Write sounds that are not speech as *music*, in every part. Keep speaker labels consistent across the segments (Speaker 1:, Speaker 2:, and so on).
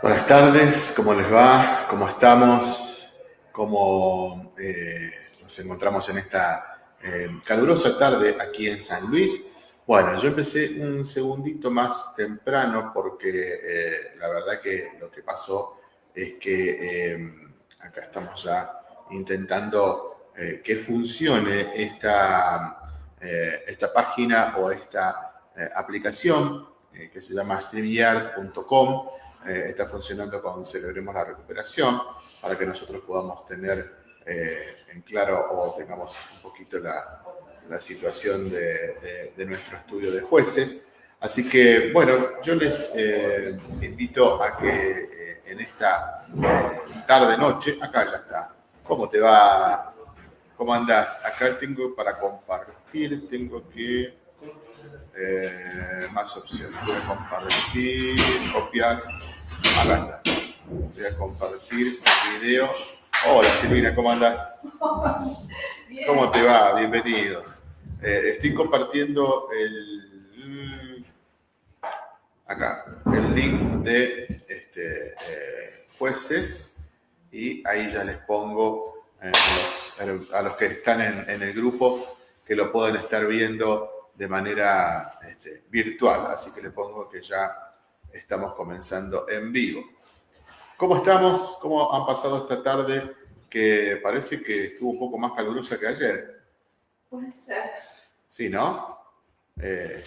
Speaker 1: Buenas tardes, ¿cómo les va? ¿Cómo estamos? ¿Cómo eh, nos encontramos en esta eh, calurosa tarde aquí en San Luis? Bueno, yo empecé un segundito más temprano porque eh, la verdad que lo que pasó es que acá estamos ya intentando que funcione esta, esta página o esta aplicación que se llama streamyard.com eh, está funcionando con Celebremos la Recuperación para que nosotros podamos tener eh, en claro o tengamos un poquito la, la situación de, de, nuestro estudio de jueces. Así que, bueno, yo les eh, invito a que en esta tarde-noche, acá ya está, ¿cómo te va? ¿Cómo andas? Acá tengo para compartir, tengo que más opciones. A compartir, copiar. Acá está. Voy a compartir el video. Hola Silvina, ¿cómo andás? ¿Cómo te va? Bienvenidos. Eh, estoy compartiendo el acá el link de este, eh, jueces y ahí ya les pongo a, los, que están en, el grupo que lo pueden estar viendo de manera este, virtual, así que le pongo que ya estamos comenzando en vivo. ¿Cómo estamos? ¿Cómo han pasado esta tarde que parece que estuvo un poco más calurosa que ayer?
Speaker 2: Puede ser.
Speaker 1: Sí, ¿no? Eh,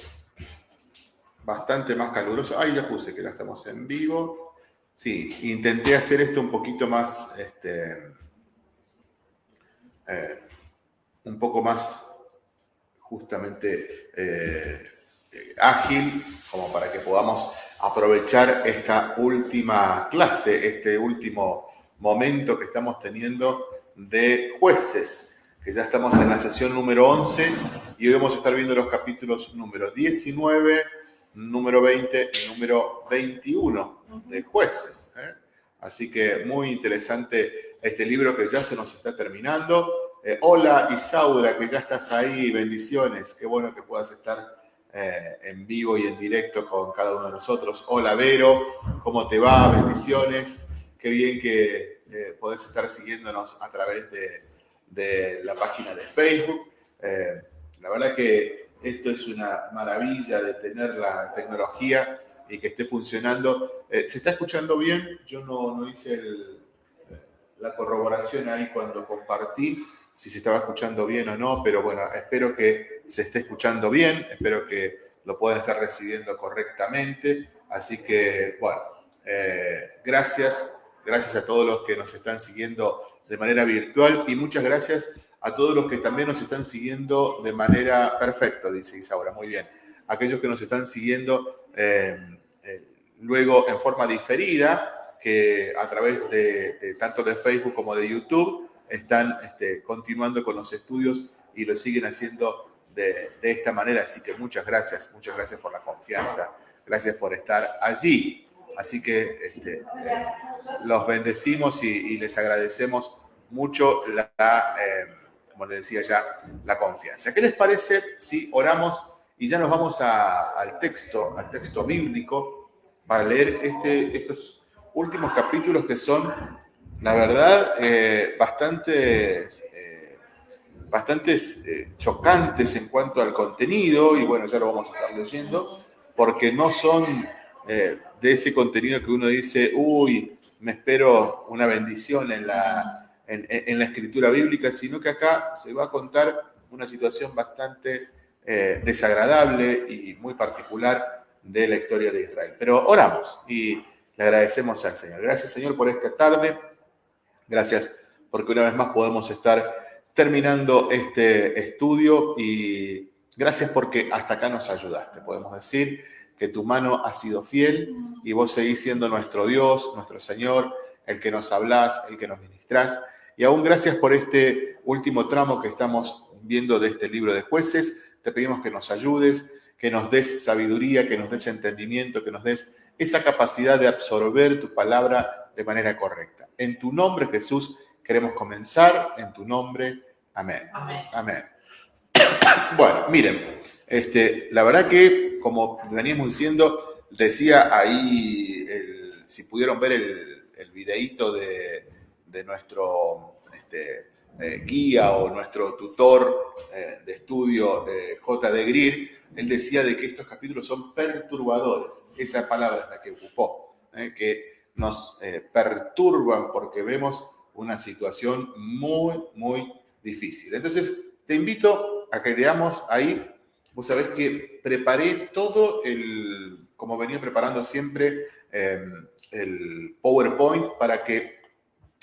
Speaker 1: bastante más caluroso. Ahí ya puse que la estamos en vivo. Sí, intenté hacer esto un poquito más, este, eh, un poco más justamente eh, ágil como para que podamos aprovechar esta última clase, este último momento que estamos teniendo de jueces, que ya estamos en la sesión número 11 y hoy vamos a estar viendo los capítulos número 19, número 20 y número 21 de jueces. ¿eh? Así que muy interesante este libro que ya se nos está terminando. Eh, hola Isaura, que ya estás ahí, bendiciones, qué bueno que puedas estar eh, en vivo y en directo con cada uno de nosotros. Hola Vero, ¿cómo te va? Bendiciones, qué bien que eh, podés estar siguiéndonos a través de, la página de Facebook. la verdad que esto es una maravilla de tener la tecnología y que esté funcionando. ¿Se está escuchando bien? Yo no hice la corroboración ahí cuando compartí si se estaba escuchando bien o no, pero bueno, espero que se esté escuchando bien, espero que lo puedan estar recibiendo correctamente. Así que, bueno, eh, gracias, gracias a todos los que nos están siguiendo de manera virtual y muchas gracias a todos los que también nos están siguiendo de manera perfecta, dice Isaura, muy bien. Aquellos que nos están siguiendo eh, eh, luego en forma diferida, que a través de tanto de Facebook como de YouTube, están este, continuando con los estudios y lo siguen haciendo de, esta manera. Así que muchas gracias, muchas gracias por la confianza, gracias por estar allí. Así que este, eh, los bendecimos y, les agradecemos mucho la, eh, como les decía ya, la confianza. ¿Qué les parece si oramos y ya nos vamos al texto, al texto bíblico, para leer este, estos últimos capítulos que son la verdad, eh, bastantes, eh, bastantes eh, chocantes en cuanto al contenido, y bueno, ya lo vamos a estar leyendo, porque no son de ese contenido que uno dice, uy, me espero una bendición en la, en, la escritura bíblica, sino que acá se va a contar una situación bastante desagradable y muy particular de la historia de Israel. Pero oramos y le agradecemos al Señor. Gracias Señor por esta tarde. Gracias porque una vez más podemos estar terminando este estudio y gracias porque hasta acá nos ayudaste. Podemos decir que tu mano ha sido fiel y vos seguís siendo nuestro Dios, nuestro Señor, el que nos hablás, el que nos ministrás. Y aún gracias por este último tramo que estamos viendo de este libro de jueces. Te pedimos que nos ayudes, que nos des sabiduría, que nos des entendimiento, que nos des esa capacidad de absorber tu palabra de manera correcta. En tu nombre, Jesús, queremos comenzar. En tu nombre, amén. Amén. *coughs* Bueno, miren, este, la verdad que, como veníamos diciendo, decía ahí el si pudieron ver el, el videíto de, nuestro este, eh, guía o nuestro tutor eh, de estudio, J. de Greer, él decía de que estos capítulos son perturbadores. Esa palabra es la que ocupó, que nos perturban porque vemos una situación muy, muy difícil. Entonces, te invito a que veamos ahí, vos sabés que preparé todo el, como venía preparando siempre, em, el PowerPoint para que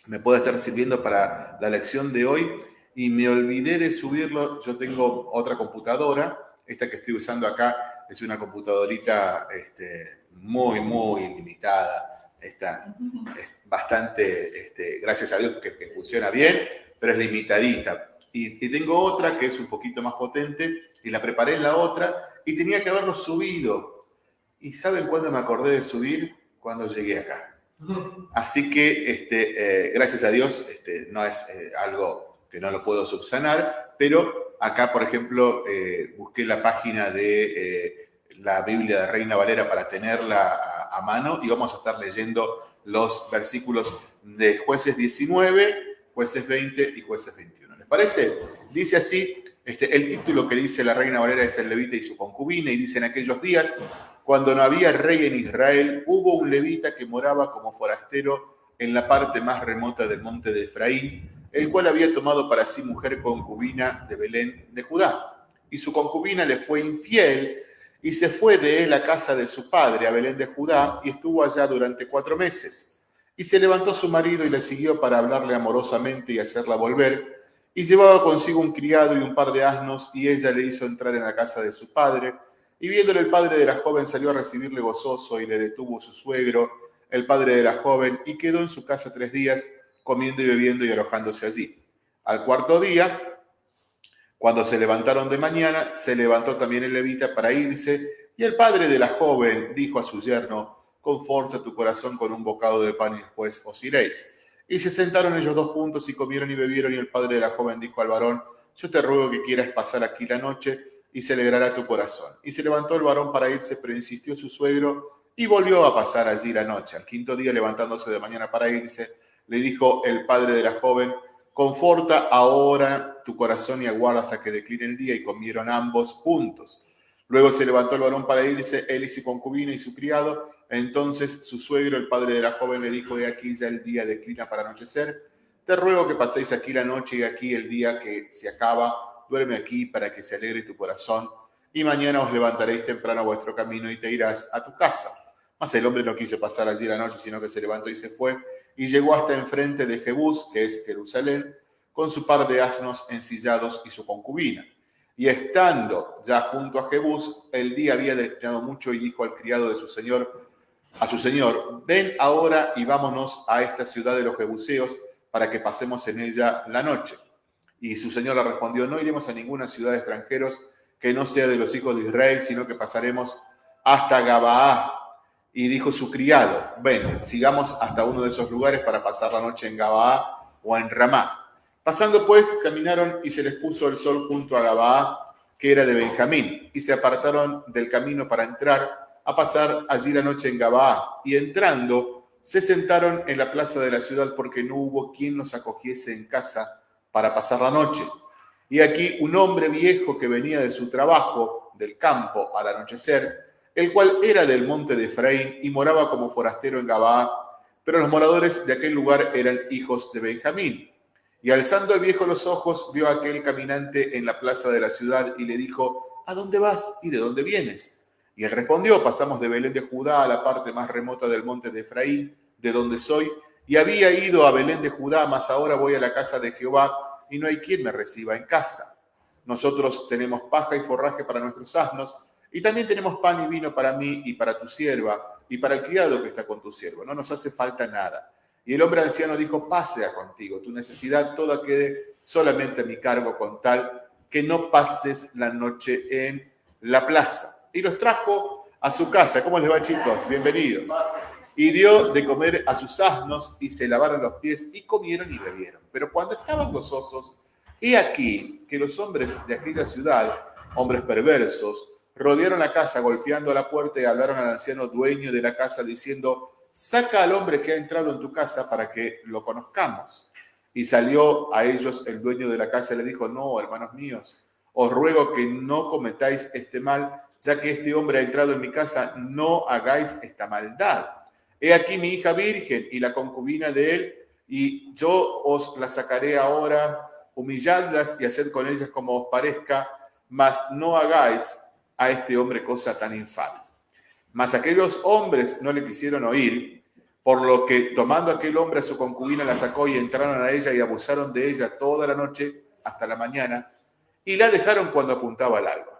Speaker 1: me pueda estar sirviendo para la lección de hoy y me olvidé de subirlo. Yo tengo otra computadora, esta que estoy usando acá es una computadorita este, muy, muy limitada. Está es bastante, este, gracias a Dios que, que funciona bien, pero es limitadita. Y, tengo otra que es un poquito más potente y la preparé en la otra y tenía que haberlo subido. ¿Y saben cuándo me acordé de subir? Cuando llegué acá. Así que, este, eh, gracias a Dios, este, no es eh, algo que no lo puedo subsanar, pero acá, por ejemplo, eh, busqué la página de la Biblia de Reina Valera para tenerla a, mano y vamos a estar leyendo los versículos de jueces 19, jueces 20 y jueces 21 parece? Dice así, este, el título que dice la reina Valera es el levita y su concubina, y dice en aquellos días, cuando no había rey en Israel, hubo un levita que moraba como forastero en la parte más remota del monte de Efraín, el cual había tomado para sí mujer concubina de Belén de Judá. Y su concubina le fue infiel y se fue de él a casa de su padre, a Belén de Judá, y estuvo allá durante cuatro meses. Y se levantó su marido y le siguió para hablarle amorosamente y hacerla volver, y llevaba consigo un criado y un par de asnos, y ella le hizo entrar en la casa de su padre. Y viéndole el padre de la joven salió a recibirle gozoso y le detuvo su suegro, el padre de la joven, y quedó en su casa tres días, comiendo y bebiendo y alojándose allí. Al cuarto día, cuando se levantaron de mañana, se levantó también el levita para irse, y el padre de la joven dijo a su yerno, conforta tu corazón con un bocado de pan y después os iréis. Y se sentaron ellos dos juntos y comieron y bebieron, y el padre de la joven dijo al varón, yo te ruego que quieras pasar aquí la noche y se alegrará tu corazón. Y se levantó el varón para irse, pero insistió su suegro y volvió a pasar allí la noche. Al quinto día, levantándose de mañana para irse, le dijo el padre de la joven, conforta ahora tu corazón y aguarda hasta que decline el día. Y comieron ambos juntos. Luego se levantó el varón para irse, él y su concubina y su criado. Entonces su suegro, el padre de la joven, le dijo, he aquí ya el día declina para anochecer. Te ruego que paséis aquí la noche y aquí el día que se acaba. Duerme aquí para que se alegre tu corazón. Y mañana os levantaréis temprano a vuestro camino y te irás a tu casa. Mas el hombre no quiso pasar allí la noche, sino que se levantó y se fue. Y llegó hasta enfrente de Jebús, que es Jerusalén, con su par de asnos ensillados y su concubina. Y estando ya junto a Jebús, el día había declinado mucho y dijo al criado de su señor, a su señor, ven ahora y vámonos a esta ciudad de los Jebuseos para que pasemos en ella la noche. Y su señor le respondió, no iremos a ninguna ciudad de extranjeros que no sea de los hijos de Israel, sino que pasaremos hasta Gabaá. Y dijo su criado, ven, sigamos hasta uno de esos lugares para pasar la noche en Gabaá o en Ramá. Pasando pues, caminaron y se les puso el sol junto a Gabaa, que era de Benjamín, y se apartaron del camino para entrar a pasar allí la noche en Gabaa. Y entrando, se sentaron en la plaza de la ciudad porque no hubo quien los acogiese en casa para pasar la noche. Y aquí un hombre viejo que venía de su trabajo del campo al anochecer, el cual era del monte de Efraín y moraba como forastero en Gabaa, pero los moradores de aquel lugar eran hijos de Benjamín. Y alzando el viejo los ojos, vio a aquel caminante en la plaza de la ciudad y le dijo, ¿A dónde vas y de dónde vienes? Y él respondió, pasamos de Belén de Judá a la parte más remota del monte de Efraín, de donde soy, y había ido a Belén de Judá, mas ahora voy a la casa de Jehová, y no hay quien me reciba en casa. Nosotros tenemos paja y forraje para nuestros asnos, y también tenemos pan y vino para mí y para tu sierva, y para el criado que está con tu siervo. No nos hace falta nada y el hombre anciano dijo, pasea contigo, tu necesidad toda quede solamente a mi cargo con tal que no pases la noche en la plaza. Y los trajo a su casa. ¿Cómo les va chicos? Bienvenidos. Y dio de comer a sus asnos y se lavaron los pies y comieron y bebieron. Pero cuando estaban gozosos, he aquí que los hombres de aquella ciudad, hombres perversos, rodearon la casa golpeando la puerta y hablaron al anciano dueño de la casa diciendo, saca al hombre que ha entrado en tu casa para que lo conozcamos. Y salió a ellos el dueño de la casa y le dijo, no, hermanos míos, os ruego que no cometáis este mal, ya que este hombre ha entrado en mi casa, no hagáis esta maldad. He aquí mi hija virgen y la concubina de él, y yo os la sacaré ahora, humilladlas y haced con ellas como os parezca, mas no hagáis a este hombre cosa tan infame. Mas aquellos hombres no le quisieron oír, por lo que tomando aquel hombre a su concubina la sacó y entraron a ella y abusaron de ella toda la noche hasta la mañana y la dejaron cuando apuntaba el alba.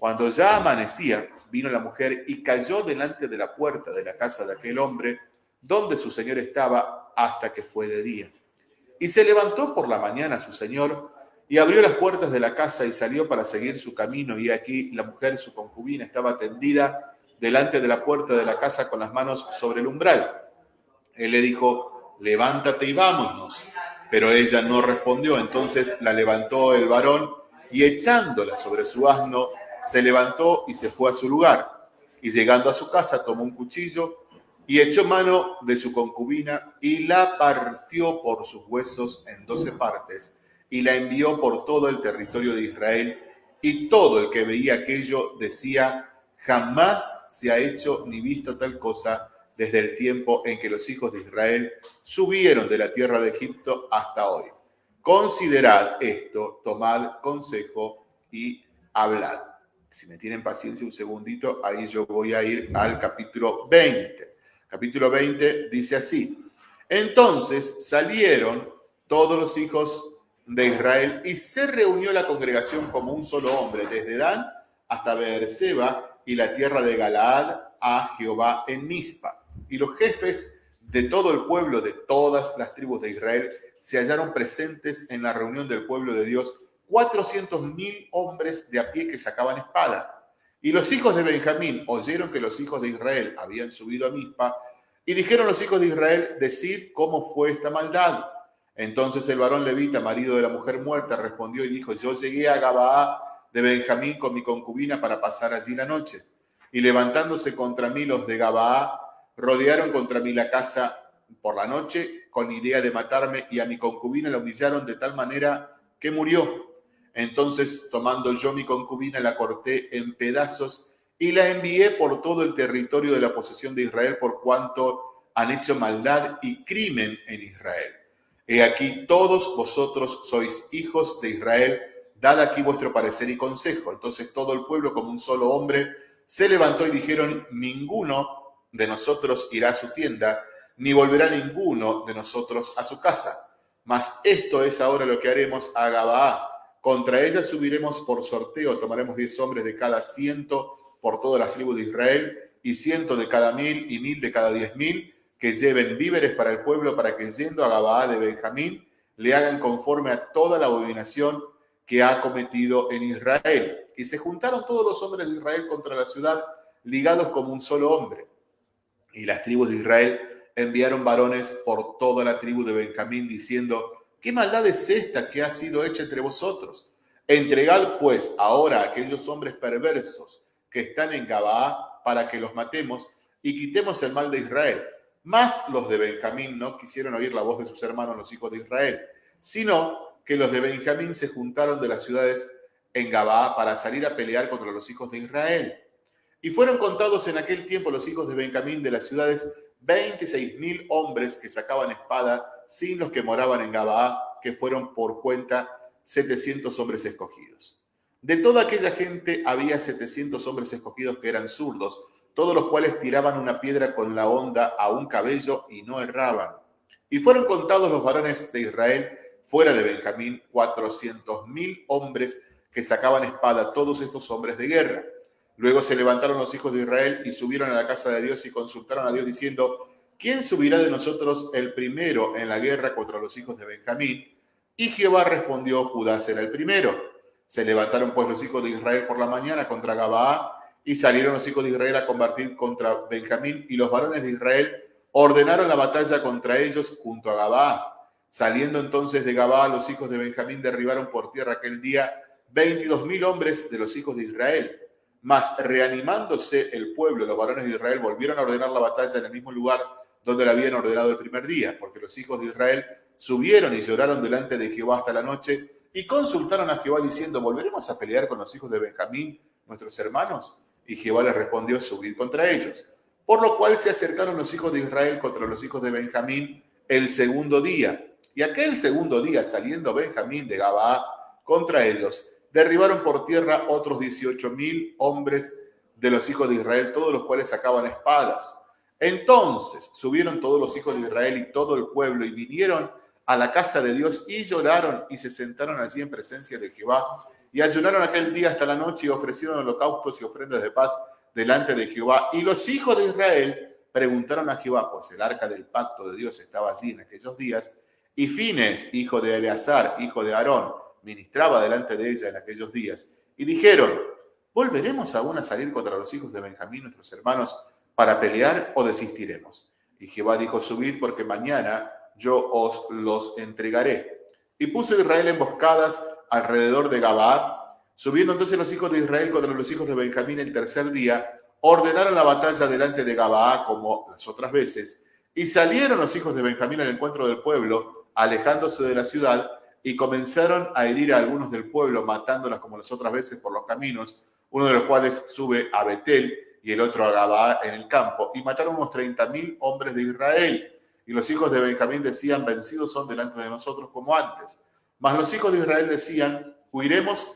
Speaker 1: Cuando ya amanecía, vino la mujer y cayó delante de la puerta de la casa de aquel hombre donde su señor estaba hasta que fue de día. Y se levantó por la mañana su señor y abrió las puertas de la casa y salió para seguir su camino. Y aquí la mujer, su concubina, estaba tendida delante de la puerta de la casa con las manos sobre el umbral. Él le dijo, levántate y vámonos. Pero ella no respondió. Entonces la levantó el varón y echándola sobre su asno, se levantó y se fue a su lugar. Y llegando a su casa tomó un cuchillo y echó mano de su concubina y la partió por sus huesos en doce partes y la envió por todo el territorio de Israel. Y todo el que veía aquello decía, Jamás se ha hecho ni visto tal cosa desde el tiempo en que los hijos de Israel subieron de la tierra de Egipto hasta hoy. Considerad esto, tomad consejo y hablad. Si me tienen paciencia un segundito, ahí yo voy a ir al capítulo 20. Capítulo 20 dice así. Entonces salieron todos los hijos de Israel y se reunió la congregación como un solo hombre, desde Dan hasta Beerseba, y la tierra de Galaad a Jehová en Mispa. Y los jefes de todo el pueblo, de todas las tribus de Israel, se hallaron presentes en la reunión del pueblo de Dios, cuatrocientos mil hombres de a pie que sacaban espada. Y los hijos de Benjamín oyeron que los hijos de Israel habían subido a Mispa, y dijeron los hijos de Israel, decid cómo fue esta maldad. Entonces el varón levita, marido de la mujer muerta, respondió y dijo, yo llegué a Gabaá de Benjamín con mi concubina para pasar allí la noche. Y levantándose contra mí los de Gabaá, rodearon contra mí la casa por la noche con idea de matarme y a mi concubina la humillaron de tal manera que murió. Entonces, tomando yo mi concubina, la corté en pedazos y la envié por todo el territorio de la posesión de Israel por cuanto han hecho maldad y crimen en Israel. He aquí todos vosotros sois hijos de Israel, dad aquí vuestro parecer y consejo. Entonces todo el pueblo como un solo hombre se levantó y dijeron, ninguno de nosotros irá a su tienda, ni volverá ninguno de nosotros a su casa. Mas esto es ahora lo que haremos a Gabaá. Contra ella subiremos por sorteo, tomaremos diez hombres de cada ciento por todas las tribus de Israel, y ciento de cada mil y mil de cada diez mil, que lleven víveres para el pueblo, para que yendo a Gabaá de Benjamín, le hagan conforme a toda la abominación que ha cometido en Israel. Y se juntaron todos los hombres de Israel contra la ciudad, ligados como un solo hombre. Y las tribus de Israel enviaron varones por toda la tribu de Benjamín, diciendo, ¿qué maldad es esta que ha sido hecha entre vosotros? Entregad pues ahora a aquellos hombres perversos que están en Gabaa para que los matemos y quitemos el mal de Israel. Mas los de Benjamín no quisieron oír la voz de sus hermanos, los hijos de Israel, sino que los de Benjamín se juntaron de las ciudades en Gabaa para salir a pelear contra los hijos de Israel. Y fueron contados en aquel tiempo los hijos de Benjamín de las ciudades 26 mil hombres que sacaban espada, sin los que moraban en Gabaa, que fueron por cuenta 700 hombres escogidos. De toda aquella gente había 700 hombres escogidos que eran zurdos, todos los cuales tiraban una piedra con la onda a un cabello y no erraban. Y fueron contados los varones de Israel fuera de Benjamín, cuatrocientos mil hombres que sacaban espada, todos estos hombres de guerra. Luego se levantaron los hijos de Israel y subieron a la casa de Dios y consultaron a Dios diciendo, ¿quién subirá de nosotros el primero en la guerra contra los hijos de Benjamín? Y Jehová respondió, Judá será el primero. Se levantaron pues los hijos de Israel por la mañana contra Gabaa y salieron los hijos de Israel a combatir contra Benjamín y los varones de Israel ordenaron la batalla contra ellos junto a Gabaa. Saliendo entonces de Gabá, los hijos de Benjamín derribaron por tierra aquel día veintidós mil hombres de los hijos de Israel. Mas reanimándose el pueblo, los varones de Israel volvieron a ordenar la batalla en el mismo lugar donde le habían ordenado el primer día, porque los hijos de Israel subieron y lloraron delante de Jehová hasta la noche y consultaron a Jehová diciendo, ¿volveremos a pelear con los hijos de Benjamín, nuestros hermanos? Y Jehová les respondió, subid contra ellos. Por lo cual se acercaron los hijos de Israel contra los hijos de Benjamín el segundo día. Y aquel segundo día, saliendo Benjamín de Gabaa contra ellos, derribaron por tierra otros dieciocho mil hombres de los hijos de Israel, todos los cuales sacaban espadas. Entonces subieron todos los hijos de Israel y todo el pueblo y vinieron a la casa de Dios y lloraron y se sentaron allí en presencia de Jehová y ayunaron aquel día hasta la noche y ofrecieron holocaustos y ofrendas de paz delante de Jehová. Y los hijos de Israel preguntaron a Jehová, pues el arca del pacto de Dios estaba allí en aquellos días, y Fines, hijo de Eleazar, hijo de Aarón, ministraba delante de ella en aquellos días. Y dijeron, ¿volveremos aún a salir contra los hijos de Benjamín, nuestros hermanos, para pelear o desistiremos? Y Jehová dijo, subid porque mañana yo os los entregaré. Y puso Israel emboscadas alrededor de Gabaa. Subiendo entonces los hijos de Israel contra los hijos de Benjamín el tercer día, ordenaron la batalla delante de Gabaa como las otras veces. Y salieron los hijos de Benjamín al encuentro del pueblo, alejándose de la ciudad, y comenzaron a herir a algunos del pueblo, matándolas como las otras veces por los caminos, uno de los cuales sube a Betel y el otro a Gabaa en el campo, y mataron unos treinta mil hombres de Israel. Y los hijos de Benjamín decían, vencidos son delante de nosotros como antes. Mas los hijos de Israel decían, huiremos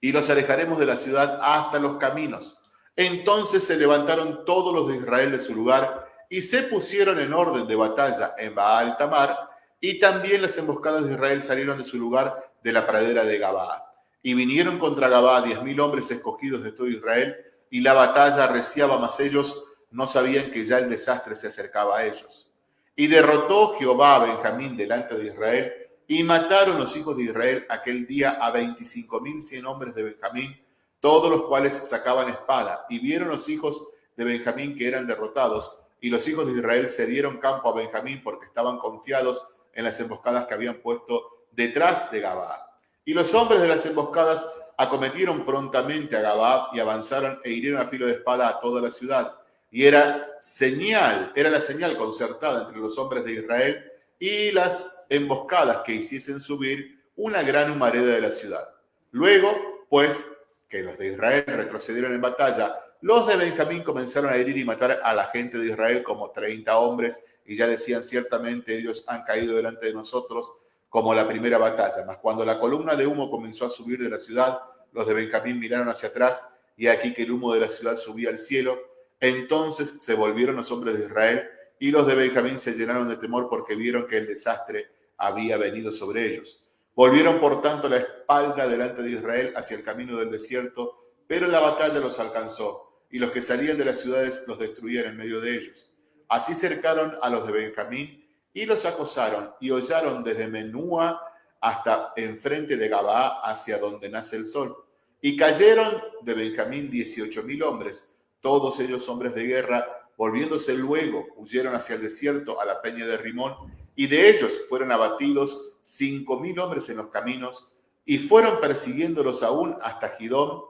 Speaker 1: y los alejaremos de la ciudad hasta los caminos. Entonces se levantaron todos los de Israel de su lugar y se pusieron en orden de batalla en Baal Tamar, y también las emboscadas de Israel salieron de su lugar de la pradera de Gabaa. Y vinieron contra Gabaa diez mil hombres escogidos de todo Israel, y la batalla arreciaba, mas ellos no sabían que ya el desastre se acercaba a ellos. Y derrotó Jehová a Benjamín delante de Israel, y mataron los hijos de Israel aquel día a veinticinco mil cien hombres de Benjamín, todos los cuales sacaban espada. Y vieron los hijos de Benjamín que eran derrotados, y los hijos de Israel se dieron campo a Benjamín porque estaban confiados en las emboscadas que habían puesto detrás de Gabaa. Y los hombres de las emboscadas acometieron prontamente a Gabaa y avanzaron e hirieron a filo de espada a toda la ciudad. Y era señal, era la señal concertada entre los hombres de Israel y las emboscadas que hiciesen subir una gran humareda de la ciudad. Luego, pues, que los de Israel retrocedieron en batalla, los de Benjamín comenzaron a herir y matar a la gente de Israel como 30 hombres y ya decían ciertamente ellos han caído delante de nosotros como la primera batalla. Mas cuando la columna de humo comenzó a subir de la ciudad, los de Benjamín miraron hacia atrás y aquí que el humo de la ciudad subía al cielo. Entonces se volvieron los hombres de Israel y los de Benjamín se llenaron de temor porque vieron que el desastre había venido sobre ellos. Volvieron por tanto la espalda delante de Israel hacia el camino del desierto, pero la batalla los alcanzó y los que salían de las ciudades los destruían en medio de ellos. Así cercaron a los de Benjamín y los acosaron y hollaron desde Menúa hasta enfrente de Gabaa hacia donde nace el sol. Y cayeron de Benjamín dieciocho mil hombres, todos ellos hombres de guerra, volviéndose luego, huyeron hacia el desierto a la peña de Rimón, y de ellos fueron abatidos cinco mil hombres en los caminos, y fueron persiguiéndolos aún hasta Gidón,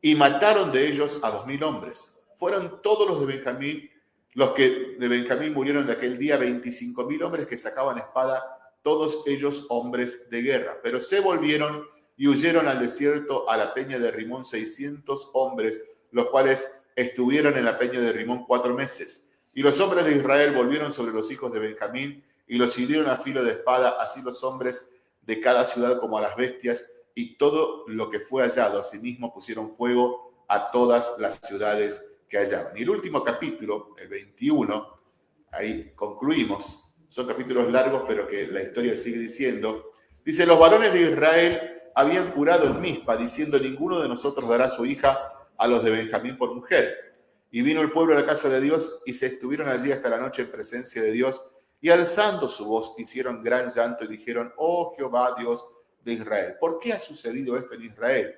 Speaker 1: y mataron de ellos a dos mil hombres. Fueron todos los de Benjamín los que de Benjamín murieron de aquel día, 25 mil hombres que sacaban espada, todos ellos hombres de guerra. Pero se volvieron y huyeron al desierto a la peña de Rimón 600 hombres, los cuales estuvieron en la peña de Rimón cuatro meses. Y los hombres de Israel volvieron sobre los hijos de Benjamín y los hirieron a filo de espada, así los hombres de cada ciudad como a las bestias, y todo lo que fue hallado. Asimismo pusieron fuego a todas las ciudades que hallaban. Y el último capítulo, el 21, ahí concluimos, son capítulos largos, pero que la historia sigue diciendo, dice, los varones de Israel habían jurado en Mispa, diciendo, ninguno de nosotros dará su hija a los de Benjamín por mujer. Y vino el pueblo a la casa de Dios y se estuvieron allí hasta la noche en presencia de Dios, y alzando su voz hicieron gran llanto y dijeron, oh Jehová Dios de Israel, ¿por qué ha sucedido esto en Israel?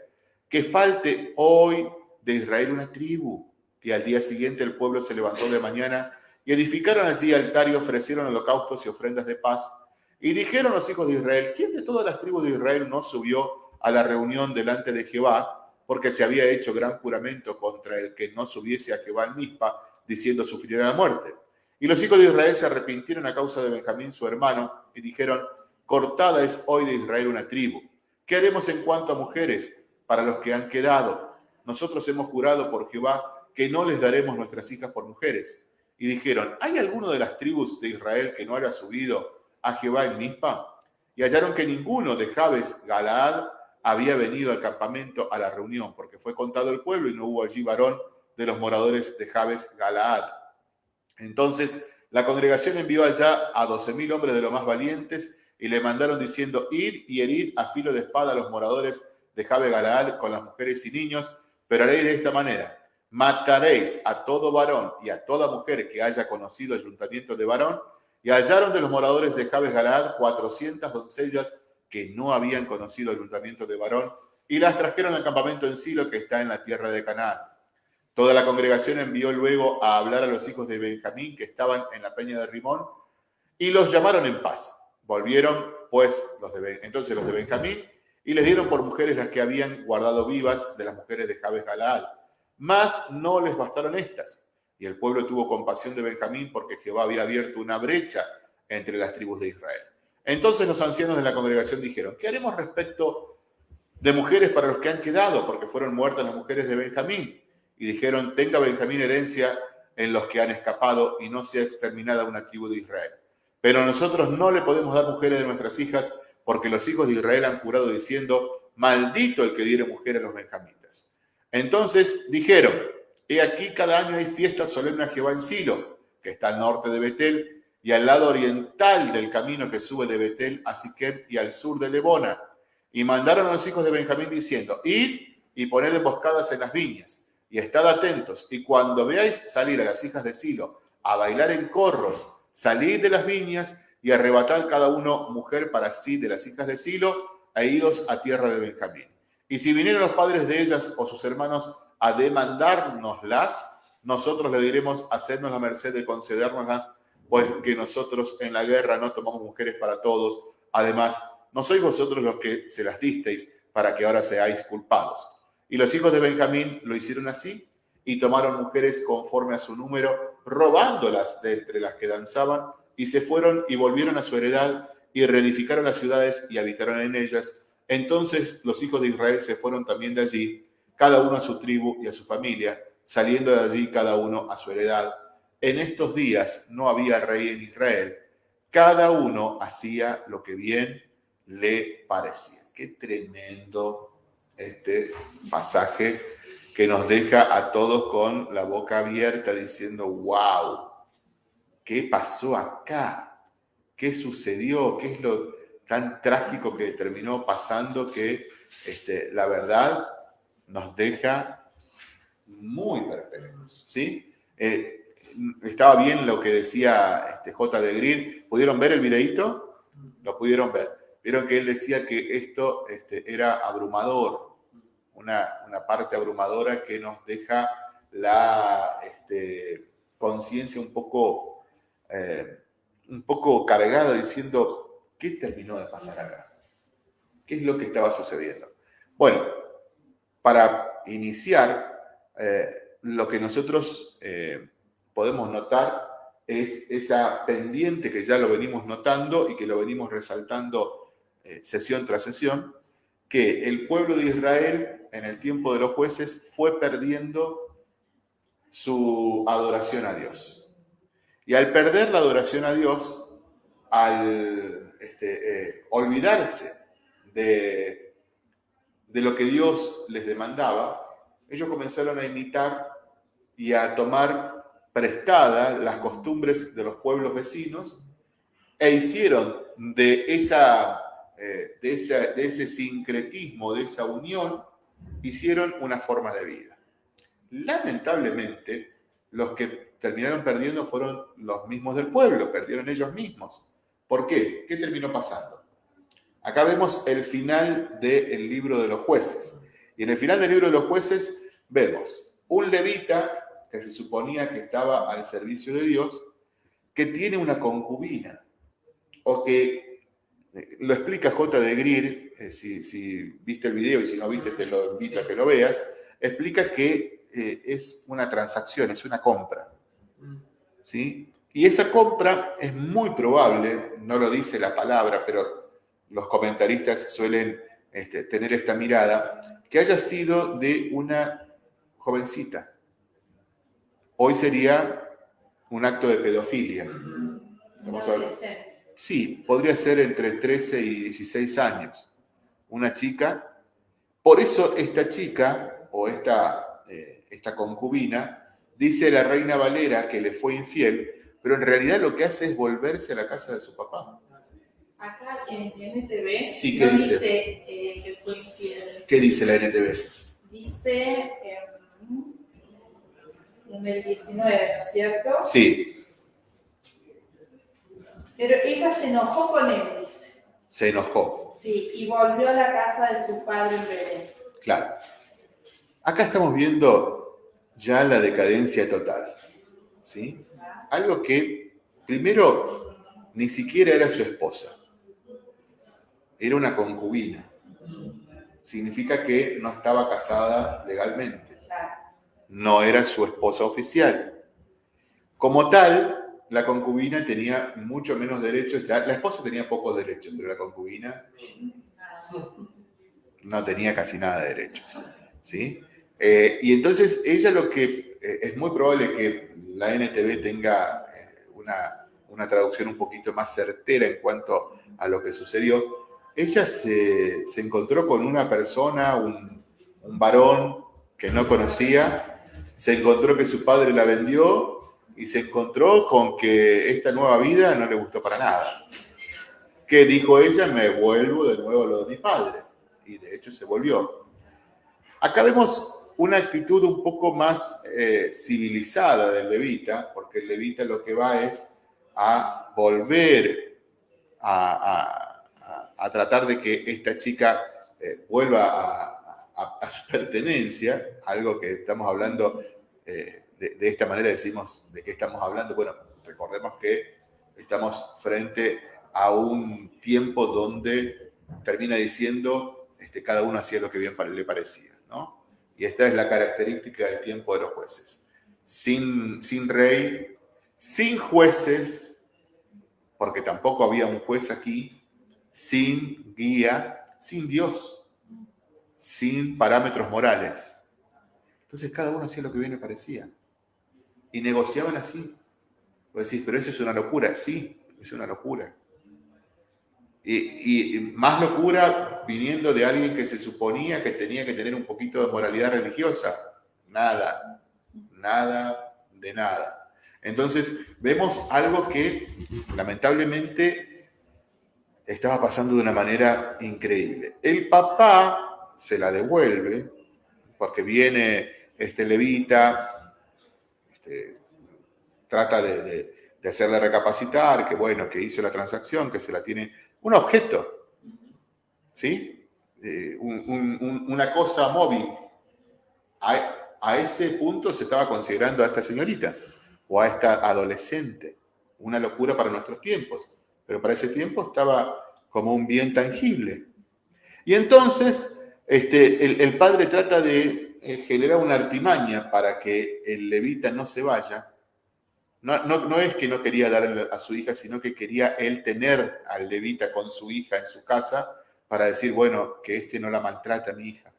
Speaker 1: Que falte hoy de Israel una tribu y al día siguiente el pueblo se levantó de mañana y edificaron allí altar y ofrecieron holocaustos y ofrendas de paz. Y dijeron los hijos de Israel, ¿quién de todas las tribus de Israel no subió a la reunión delante de Jehová? Porque se había hecho gran juramento contra el que no subiese a Jehová en Mispa, diciendo sufrirá la muerte. Y los hijos de Israel se arrepintieron a causa de Benjamín, su hermano, y dijeron, cortada es hoy de Israel una tribu. ¿Qué haremos en cuanto a mujeres para los que han quedado? Nosotros hemos jurado por Jehová que no les daremos nuestras hijas por mujeres. Y dijeron, ¿hay alguno de las tribus de Israel que no haya subido a Jehová en Mizpa? Y hallaron que ninguno de Jabes Galaad había venido al campamento a la reunión, porque fue contado el pueblo y no hubo allí varón de los moradores de Jabes Galaad. Entonces la congregación envió allá a doce mil hombres de los más valientes y le mandaron diciendo, ir y herir a filo de espada a los moradores de Jabes Galaad con las mujeres y niños, pero haréis de esta manera, mataréis a todo varón y a toda mujer que haya conocido ayuntamiento de varón, y hallaron de los moradores de Jabes Galaad cuatrocientas doncellas que no habían conocido ayuntamiento de varón, y las trajeron al campamento en Silo que está en la tierra de Canaán. Toda la congregación envió luego a hablar a los hijos de Benjamín que estaban en la peña de Rimón, y los llamaron en paz. Volvieron pues los de, entonces los de Benjamín y les dieron por mujeres las que habían guardado vivas de las mujeres de Jabes Galaad. Mas no les bastaron estas. Y el pueblo tuvo compasión de Benjamín porque Jehová había abierto una brecha entre las tribus de Israel. Entonces los ancianos de la congregación dijeron, ¿qué haremos respecto de mujeres para los que han quedado? Porque fueron muertas las mujeres de Benjamín. Y dijeron, tenga Benjamín herencia en los que han escapado y no sea exterminada una tribu de Israel. Pero nosotros no le podemos dar mujeres de nuestras hijas porque los hijos de Israel han jurado diciendo, maldito el que diere mujer a los benjamitas. Entonces dijeron, he aquí cada año hay fiesta solemne a Jehová en Silo, que está al norte de Betel, y al lado oriental del camino que sube de Betel a Siquem y al sur de Lebona. Y mandaron a los hijos de Benjamín diciendo, id y poned emboscadas en las viñas, y estad atentos, y cuando veáis salir a las hijas de Silo a bailar en corros, salid de las viñas y arrebatad cada uno mujer para sí de las hijas de Silo, e idos a tierra de Benjamín. Y si vinieron los padres de ellas o sus hermanos a demandárnoslas, nosotros le diremos, hacednos la merced de concedérnoslas pues que nosotros en la guerra no tomamos mujeres para todos. Además, no sois vosotros los que se las disteis para que ahora seáis culpados. Y los hijos de Benjamín lo hicieron así y tomaron mujeres conforme a su número, robándolas de entre las que danzaban, y se fueron y volvieron a su heredad y reedificaron las ciudades y habitaron en ellas. Entonces los hijos de Israel se fueron también de allí, cada uno a su tribu y a su familia, saliendo de allí cada uno a su heredad en estos días no había rey en Israel, cada uno hacía lo que bien le parecía. Qué tremendo este pasaje que nos deja a todos con la boca abierta diciendo, wow, ¿qué pasó acá? ¿Qué sucedió? ¿Qué es lo tan trágico que terminó pasando que este, la verdad nos deja muy perplejos? ¿sí? Eh, estaba bien lo que decía este J. de Green. ¿Pudieron ver el videíto? Lo pudieron ver. Vieron que él decía que esto este, era abrumador, una, parte abrumadora que nos deja la conciencia eh, un poco cargada diciendo, ¿qué terminó de pasar acá? ¿Qué es lo que estaba sucediendo? Bueno, para iniciar, eh, lo que nosotros eh, podemos notar es esa pendiente que ya lo venimos notando y que lo venimos resaltando eh, sesión tras sesión, que el pueblo de Israel en el tiempo de los jueces fue perdiendo su adoración a Dios. Y al perder la adoración a Dios, al este, eh, olvidarse de, de lo que Dios les demandaba, ellos comenzaron a imitar y a tomar prestada las costumbres de los pueblos vecinos e hicieron de, esa, eh, de, de ese sincretismo, de esa unión, hicieron una forma de vida. Lamentablemente, los que terminaron perdiendo fueron los mismos del pueblo, perdieron ellos mismos. ¿Por qué? ¿Qué terminó pasando? Acá vemos el final del libro de los jueces. Y en el final del libro de los jueces vemos un levita que se suponía que estaba al servicio de Dios, que tiene una concubina, o que eh, lo explica J. de Greer, eh, si, viste el video y si no viste te lo invito a que lo veas, explica que eh, es una transacción, es una compra. ¿sí? Y esa compra es muy probable, no lo dice la palabra, pero los comentaristas suelen este, tener esta mirada, que haya sido de una jovencita. Hoy sería un acto de pedofilia. Sí, podría ser entre 13 y 16 años. Una chica. Por eso esta chica o esta, eh, esta concubina dice la reina Valera que le fue infiel pero en realidad lo que hace es volverse a la casa de su papá.
Speaker 2: Acá en NTV
Speaker 1: sí, ¿qué dice,
Speaker 2: eh, que fue infiel.
Speaker 1: ¿Qué dice la NTV?
Speaker 2: Dice en el 19, ¿no es cierto?
Speaker 1: Sí.
Speaker 2: Pero ella se enojó con él, dice.
Speaker 1: Se enojó.
Speaker 2: Sí, y volvió a la casa de su padre en Belén.
Speaker 1: Claro. Acá estamos viendo ya la decadencia total. ¿Sí? Algo que primero ni siquiera era su esposa, era una concubina. Significa que no estaba casada legalmente, no era su esposa oficial. Como tal, la concubina tenía mucho menos derechos, la esposa tenía pocos derechos, pero la concubina no tenía casi nada de derechos. ¿sí? Eh, y entonces ella lo que es muy probable que la NTV tenga eh, una, traducción un poquito más certera en cuanto a lo que sucedió, ella se, encontró con una persona, un, varón que no conocía, se encontró que su padre la vendió y se encontró con que esta nueva vida no le gustó para nada. ¿Qué dijo ella? Me vuelvo de nuevo a lo de mi padre. Y de hecho se volvió. Acá vemos una actitud un poco más eh, civilizada del levita, porque el levita lo que va es a volver a, tratar de que esta chica eh, vuelva a, su *laughs* pertenencia, algo que estamos hablando eh, de, de, esta manera, decimos de qué estamos hablando. Bueno, recordemos que estamos frente a un tiempo donde termina diciendo este, cada uno hacía lo que bien le parecía, ¿no? Y esta es la característica del tiempo de los jueces. Sin, sin rey, sin jueces, porque tampoco había un juez aquí, sin guía, sin Dios, sin parámetros morales. Entonces cada uno hacía lo que bien le parecía. Y negociaban así. Vos decís, pero eso es una locura. Sí, es una locura. Y, más locura viniendo de alguien que se suponía que tenía que tener un poquito de moralidad religiosa. Nada, nada de nada. Entonces vemos algo que lamentablemente estaba pasando de una manera increíble. El papá se la devuelve porque viene este levita, este, trata de, de hacerle recapacitar, que bueno, que hizo la transacción, que se la tiene un objeto, ¿sí? Eh, una cosa móvil. A, a, ese punto se estaba considerando a esta señorita o a esta adolescente. Una locura para nuestros tiempos, pero para ese tiempo estaba como un bien tangible. Y entonces este, el, padre trata de eh, generar una artimaña para que el levita no se vaya no, es que no quería darle a su hija, sino que quería él tener al levita con su hija en su casa para decir, bueno, que este no la maltrata a mi hija.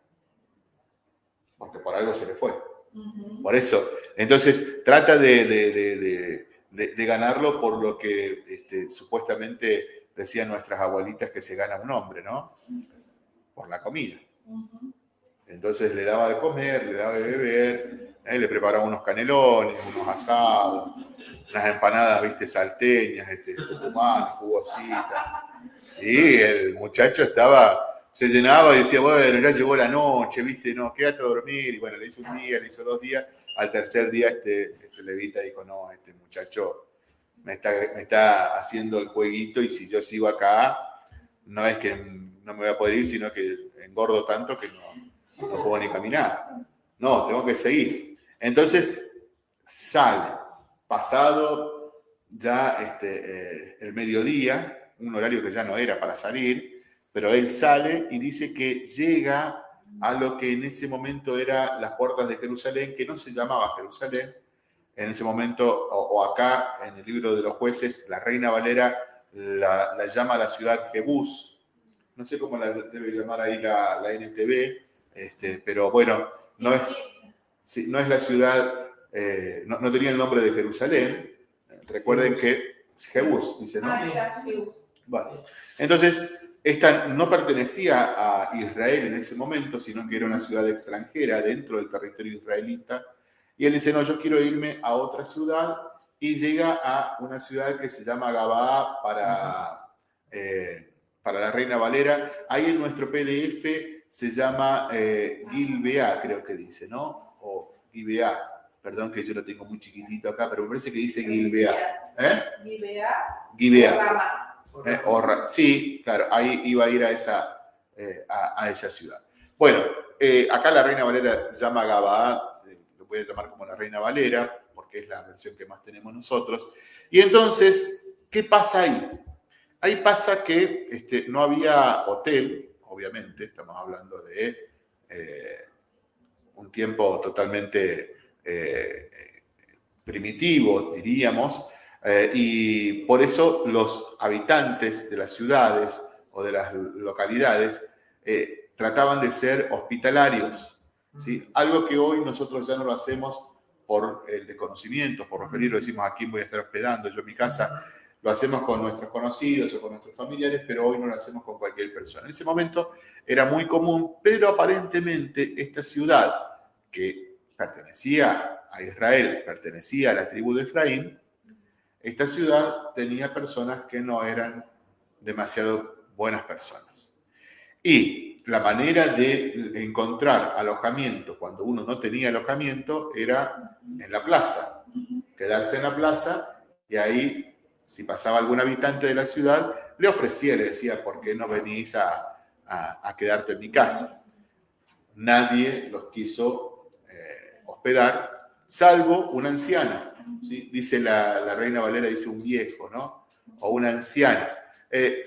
Speaker 1: Porque por algo se le fue. Por eso. Entonces, trata de, ganarlo por lo que este, supuestamente decían nuestras abuelitas que se gana un hombre, ¿no? Por la comida. Entonces le daba de comer, le daba de beber, ¿eh? le preparaba unos canelones, unos asados, unas empanadas, viste, salteñas, este, jugositas. Y el muchacho estaba, se llenaba y decía, bueno, ya llegó la noche, viste, no, quédate a dormir. Y bueno, le hizo un día, le hizo dos días. Al tercer día este, este levita dijo, no, este muchacho me está, me está haciendo el jueguito y si yo sigo acá, no es que no me voy a poder ir, sino que engordo tanto que no, no puedo ni caminar. No, tengo que seguir. Entonces sale pasado ya este, eh, el mediodía, un horario que ya no era para salir, pero él sale y dice que llega a lo que en ese momento era las puertas de Jerusalén, que no se llamaba Jerusalén, en ese momento, o, acá en el libro de los jueces, la reina Valera la, llama la ciudad Jebús. No sé cómo la debe llamar ahí la, la NTV, este, pero bueno, no es, no es la ciudad, eh, no, tenía el nombre de Jerusalén. Recuerden que es Jebús, dice, ¿no? Ah, bueno, entonces, esta no pertenecía a Israel en ese momento, sino que era una ciudad extranjera dentro del territorio israelita. Y él dice, no, yo quiero irme a otra ciudad y llega a una ciudad que se llama Gabaa para, eh, para la Reina Valera. Ahí en nuestro PDF se llama eh, Gilbea, creo que dice, ¿no? O Gilbea. Perdón que yo lo tengo muy chiquitito acá, pero me parece que dice Gilbea. ¿Eh? Gilbea. Gilbea. Eh, sí, claro, ahí iba a ir a esa, eh, a, esa ciudad. Bueno, eh, acá la Reina Valera llama Gabaa, lo voy a llamar como la Reina Valera, porque es la versión que más tenemos nosotros. Y entonces, ¿qué pasa ahí? Ahí pasa que este, no había hotel, obviamente, estamos hablando de un tiempo totalmente primitivo, diríamos, eh, y por eso los habitantes de las ciudades o de las localidades eh, trataban de ser hospitalarios. ¿sí? Algo que hoy nosotros ya no lo hacemos por el desconocimiento, por los peligros, decimos aquí voy a estar hospedando, yo en mi casa lo hacemos con nuestros conocidos o con nuestros familiares, pero hoy no lo hacemos con cualquier persona. En ese momento era muy común, pero aparentemente esta ciudad que pertenecía a Israel, pertenecía a la tribu de Efraín, esta ciudad tenía personas que no eran demasiado buenas personas. Y la manera de encontrar alojamiento cuando uno no tenía alojamiento era en la plaza, quedarse en la plaza y ahí, si pasaba algún habitante de la ciudad, le ofrecía, le decía, ¿por qué no venís a, quedarte en mi casa? Nadie los quiso eh, hospedar, salvo un anciano Dice la, Reina Valera, dice un viejo, ¿no? O un anciano. Eh,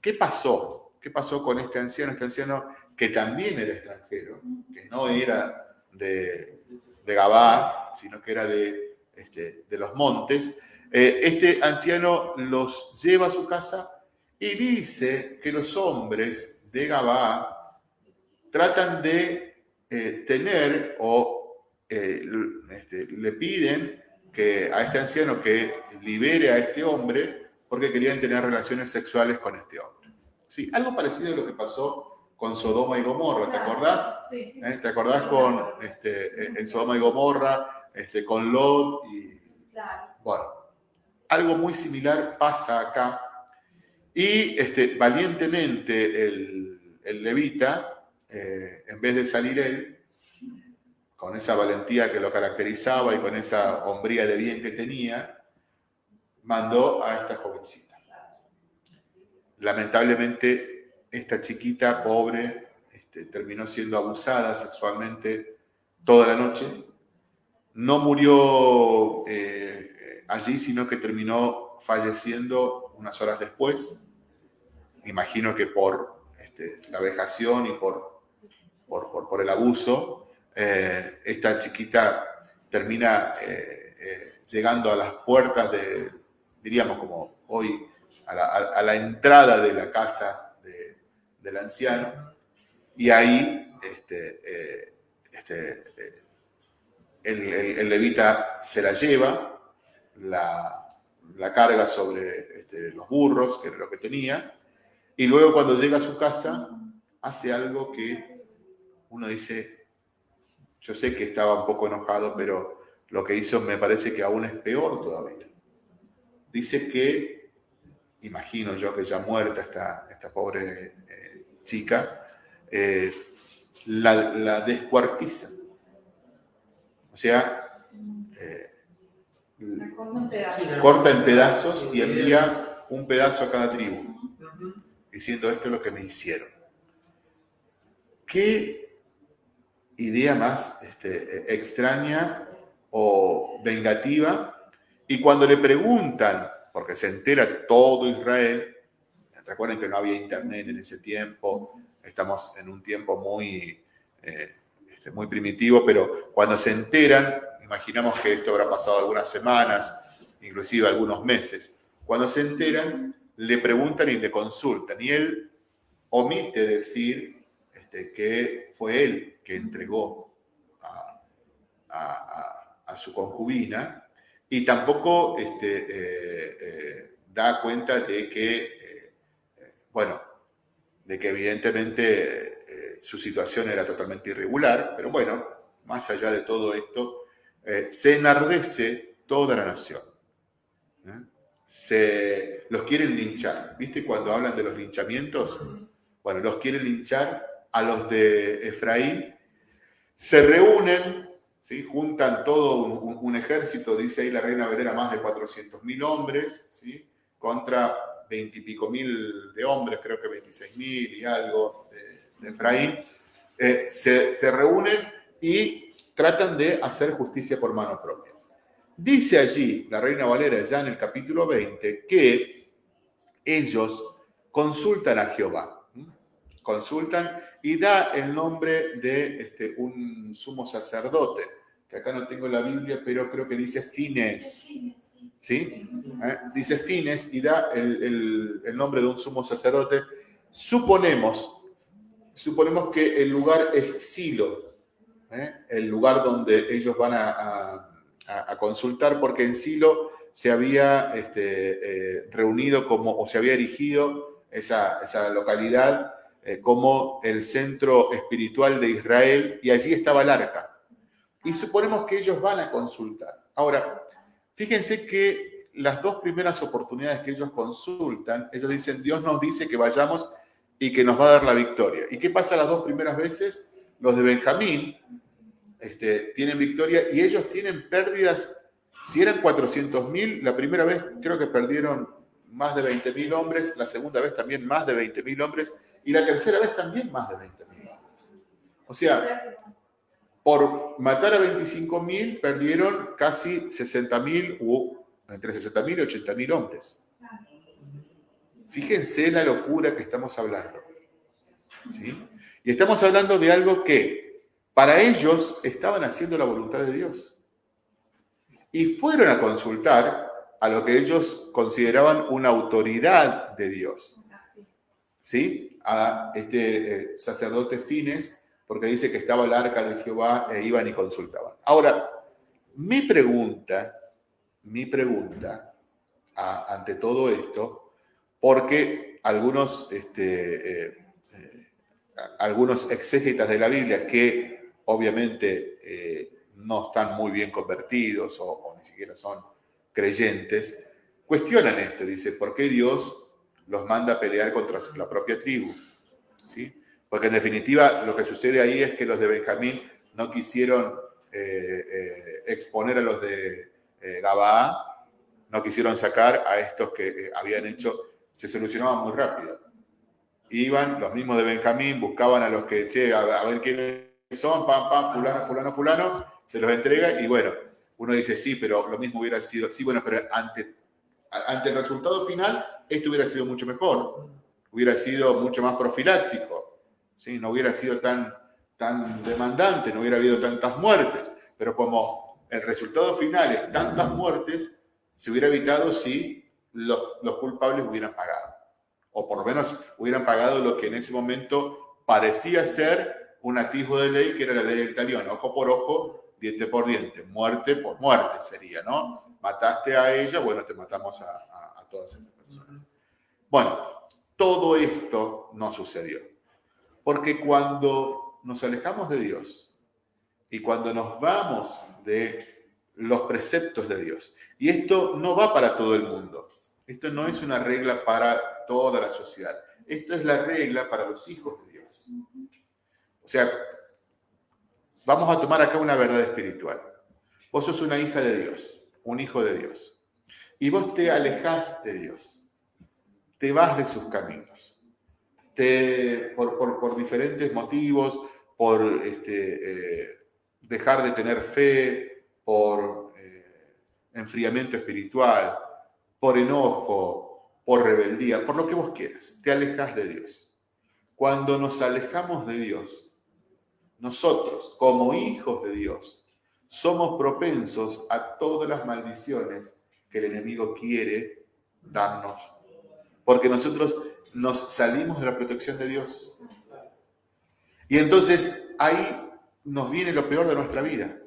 Speaker 1: ¿Qué pasó? ¿Qué pasó con este anciano? Este anciano que también era extranjero, que no era de, de Gabá, sino que era de, este, de los montes. Eh, este anciano los lleva a su casa y dice que los hombres de Gabá tratan de eh, tener o este, le piden que, a este anciano que libere a este hombre porque querían tener relaciones sexuales con este hombre. Sí, algo parecido a lo que pasó con Sodoma y Gomorra, ¿te acordás? Sí. ¿Eh? ¿Te acordás con este, en Sodoma y Gomorra, este, con Lot? Y, Bueno, algo muy similar pasa acá. Y este, valientemente el, el levita, eh, en vez de salir él, con esa valentía que lo caracterizaba y con esa hombría de bien que tenía, mandó a esta jovencita. Lamentablemente, esta chiquita pobre este, terminó siendo abusada sexualmente toda la noche. No murió eh, allí, sino que terminó falleciendo unas horas después. Imagino que por este, la vejación y por, por el abuso, eh, esta chiquita termina eh, eh, llegando a las puertas de, diríamos como hoy, a la, entrada de la casa del anciano, y ahí este, este, el, levita se la lleva, la, carga sobre este, los burros, que era lo que tenía, y luego cuando llega a su casa hace algo que uno dice, yo sé que estaba un poco enojado, pero lo que hizo me parece que aún es peor todavía. Dice que, imagino yo que ya muerta esta, esta pobre eh, chica, eh, la, descuartiza. O sea, eh, corta en pedazos y envía un pedazo a cada tribu, diciendo esto es lo que me hicieron. ¿Qué idea más este, extraña o vengativa. Y cuando le preguntan, porque se entera todo Israel, recuerden que no había internet en ese tiempo, estamos en un tiempo muy, eh, este, muy primitivo, pero cuando se enteran, imaginamos que esto habrá pasado algunas semanas, inclusive algunos meses. Cuando se enteran, le preguntan y le consultan. Y él omite decir este, que fue él que entregó a, su concubina y tampoco este, eh, eh, da cuenta de que, eh, bueno, de que evidentemente su situación era totalmente irregular, pero bueno, más allá de todo esto, se enardece toda la nación. Se, los quieren linchar. ¿Viste cuando hablan de los linchamientos? Bueno, los quieren linchar a los de Efraín. Se reúnen, ¿sí? juntan todo un, ejército, dice ahí la reina Verena, más de 400.000 hombres, ¿sí? contra 20 y pico mil de hombres, creo que 26 mil y algo de, Efraín. Eh, se, se reúnen y tratan de hacer justicia por mano propia. Dice allí la reina Valera ya en el capítulo 20 que ellos consultan a Jehová, consultan y da el nombre de este, un sumo sacerdote, que acá no tengo la Biblia, pero creo que dice Fines. ¿Sí? ¿Eh? Dice Fines y da el, nombre de un sumo sacerdote. Suponemos, suponemos que el lugar es Silo, ¿eh? el lugar donde ellos van a a, consultar porque en Silo se había este, eh, reunido como, o se había erigido esa, localidad eh, como el centro espiritual de Israel y allí estaba el arca. Y suponemos que ellos van a consultar. Ahora, fíjense que las dos primeras oportunidades que ellos consultan, ellos dicen, Dios nos dice que vayamos y que nos va a dar la victoria. ¿Y qué pasa las dos primeras veces? Los de Benjamín este, tienen victoria y ellos tienen pérdidas. Si eran 400.000, la primera vez creo que perdieron más de 20.000 hombres, la segunda vez también más de 20.000 hombres y la tercera vez también más de 20.000 hombres. O sea, por matar a 25.000 perdieron casi 60.000 o entre 60.000 y 80.000 hombres. Fíjense la locura que estamos hablando. ¿sí? Y estamos hablando de algo que para ellos estaban haciendo la voluntad de Dios. Y fueron a consultar a lo que ellos consideraban una autoridad de Dios. ¿Sí? A este eh, sacerdote Fines, porque dice que estaba el arca de Jehová e iban y consultaban. Ahora, mi pregunta, mi pregunta ante todo esto, porque algunos, este, eh, algunos exégetas de la Biblia que obviamente eh, no están muy bien convertidos o, ni siquiera son creyentes, cuestionan esto, dice, ¿por qué Dios los manda a pelear contra la propia tribu? ¿Sí? Porque en definitiva lo que sucede ahí es que los de Benjamín no quisieron eh, eh, exponer a los de Gabaa, no quisieron sacar a estos que habían hecho, se solucionaban muy rápido. Iban los mismos de Benjamín, buscaban a los que, che, a, ver quién son, pam, pam, fulano, fulano, fulano, se los entrega y bueno, uno dice sí, pero lo mismo hubiera sido, sí, bueno, pero ante, ante el resultado final, esto hubiera sido mucho mejor, hubiera sido mucho más profiláctico, ¿sí? no hubiera sido tan, tan demandante, no hubiera habido tantas muertes, pero como el resultado final es tantas muertes, se hubiera evitado si los, los culpables hubieran pagado, o por lo menos hubieran pagado lo que en ese momento parecía ser un atisbo de ley que era la ley del talión, ojo por ojo, diente por diente, muerte por muerte sería, ¿no? Mataste a ella, bueno, te matamos a, todas esas personas. Bueno, todo esto no sucedió, porque cuando nos alejamos de Dios y cuando nos vamos de los preceptos de Dios, y esto no va para todo el mundo, esto no es una regla para toda la sociedad, esto es la regla para los hijos de Dios. O sea, vamos a tomar acá una verdad espiritual. Vos sos una hija de Dios, un hijo de Dios. Y vos te alejas de Dios. Te vas de sus caminos. Te, por, diferentes motivos, por este, eh, dejar de tener fe, por eh, enfriamiento espiritual, por enojo, por rebeldía, por lo que vos quieras. Te alejas de Dios. Cuando nos alejamos de Dios, nosotros, como hijos de Dios, somos propensos a todas las maldiciones que el enemigo quiere darnos. Porque nosotros nos salimos de la protección de Dios. Y entonces ahí nos viene lo peor de nuestra vida.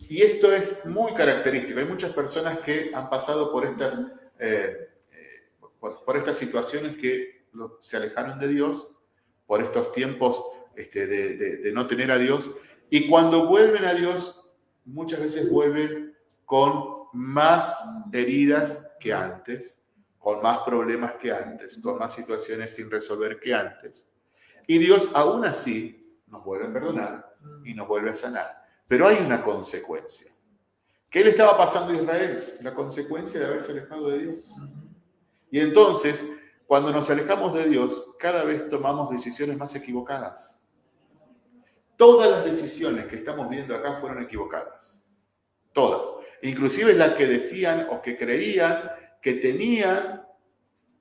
Speaker 1: Y esto es muy característico. Hay muchas personas que han pasado por estas, eh, eh, por, estas situaciones que se alejaron de Dios, por estos tiempos este, de no tener a Dios. Y cuando vuelven a Dios, muchas veces vuelven con más heridas que antes, con más problemas que antes, con más situaciones sin resolver que antes. Y Dios aún así nos vuelve a perdonar y nos vuelve a sanar. Pero hay una consecuencia. ¿Qué le estaba pasando a Israel? La consecuencia de haberse alejado de Dios. Y entonces, cuando nos alejamos de Dios, cada vez tomamos decisiones más equivocadas. Todas las decisiones que estamos viendo acá fueron equivocadas. Todas. Inclusive las que decían o que creían que tenían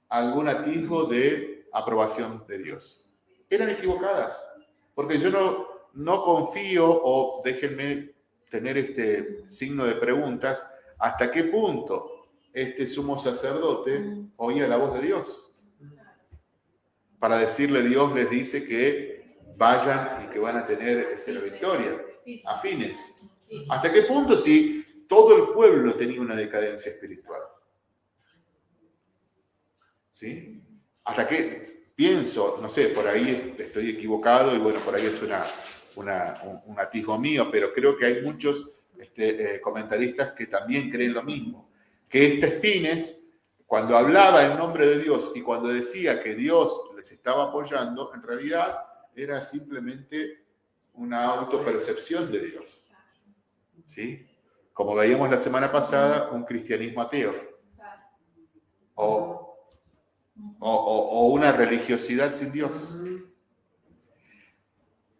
Speaker 1: algún atisbo de aprobación de Dios. Eran equivocadas. Porque yo no, no confío o déjenme tener este signo de preguntas, ¿hasta qué punto este sumo sacerdote oía la voz de Dios? Para decirle Dios les dice que vayan y que van a tener este, la victoria, afines. ¿Hasta qué punto si todo el pueblo tenía una decadencia espiritual? ¿Sí? ¿Hasta qué pienso, no sé, por ahí estoy equivocado y bueno, por ahí es una, un, atisbo mío, pero creo que hay muchos este, eh, comentaristas que también creen lo mismo, que este fines, cuando hablaba en nombre de Dios y cuando decía que Dios les estaba apoyando, en realidad era simplemente una autopercepción de Dios. ¿Sí? Como veíamos la semana pasada, un cristianismo ateo. O, o una religiosidad sin Dios.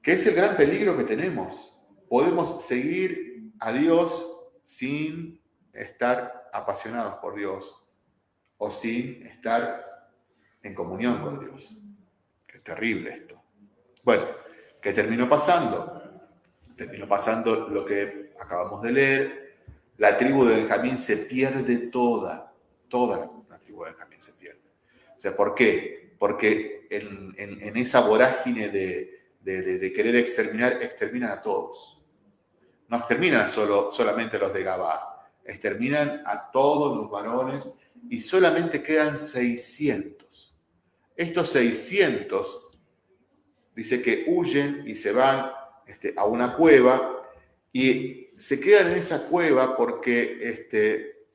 Speaker 1: ¿Qué es el gran peligro que tenemos. Podemos seguir a Dios sin estar apasionados por Dios o sin estar en comunión con Dios. Qué terrible esto. Bueno, ¿qué terminó pasando? Terminó pasando lo que acabamos de leer. La tribu de Benjamín se pierde toda, toda la, tribu de Benjamín se pierde. O sea, ¿por qué? Porque en esa vorágine de, de, querer exterminar, exterminan a todos. No exterminan solo, solamente a los de Gabá, exterminan a todos los varones y solamente quedan 600. Estos 600 dice que huyen y se van este, a una cueva y se quedan en esa cueva porque este,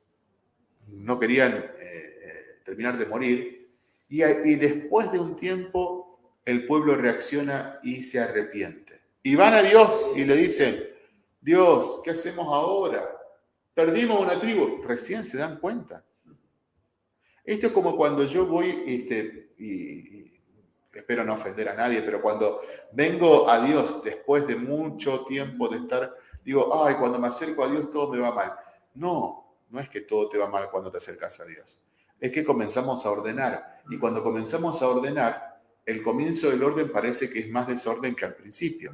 Speaker 1: no querían eh, eh, terminar de morir y, después de un tiempo el pueblo reacciona y se arrepiente. Y van a Dios y le dicen, Dios, ¿qué hacemos ahora? Perdimos una tribu. Recién se dan cuenta. Esto es como cuando yo voy, este, y, espero no ofender a nadie, pero cuando vengo a Dios después de mucho tiempo de estar, digo, ay, cuando me acerco a Dios todo me va mal. No, no es que todo te va mal cuando te acercas a Dios. Es que comenzamos a ordenar. Y cuando comenzamos a ordenar, el comienzo del orden parece que es más desorden que al principio.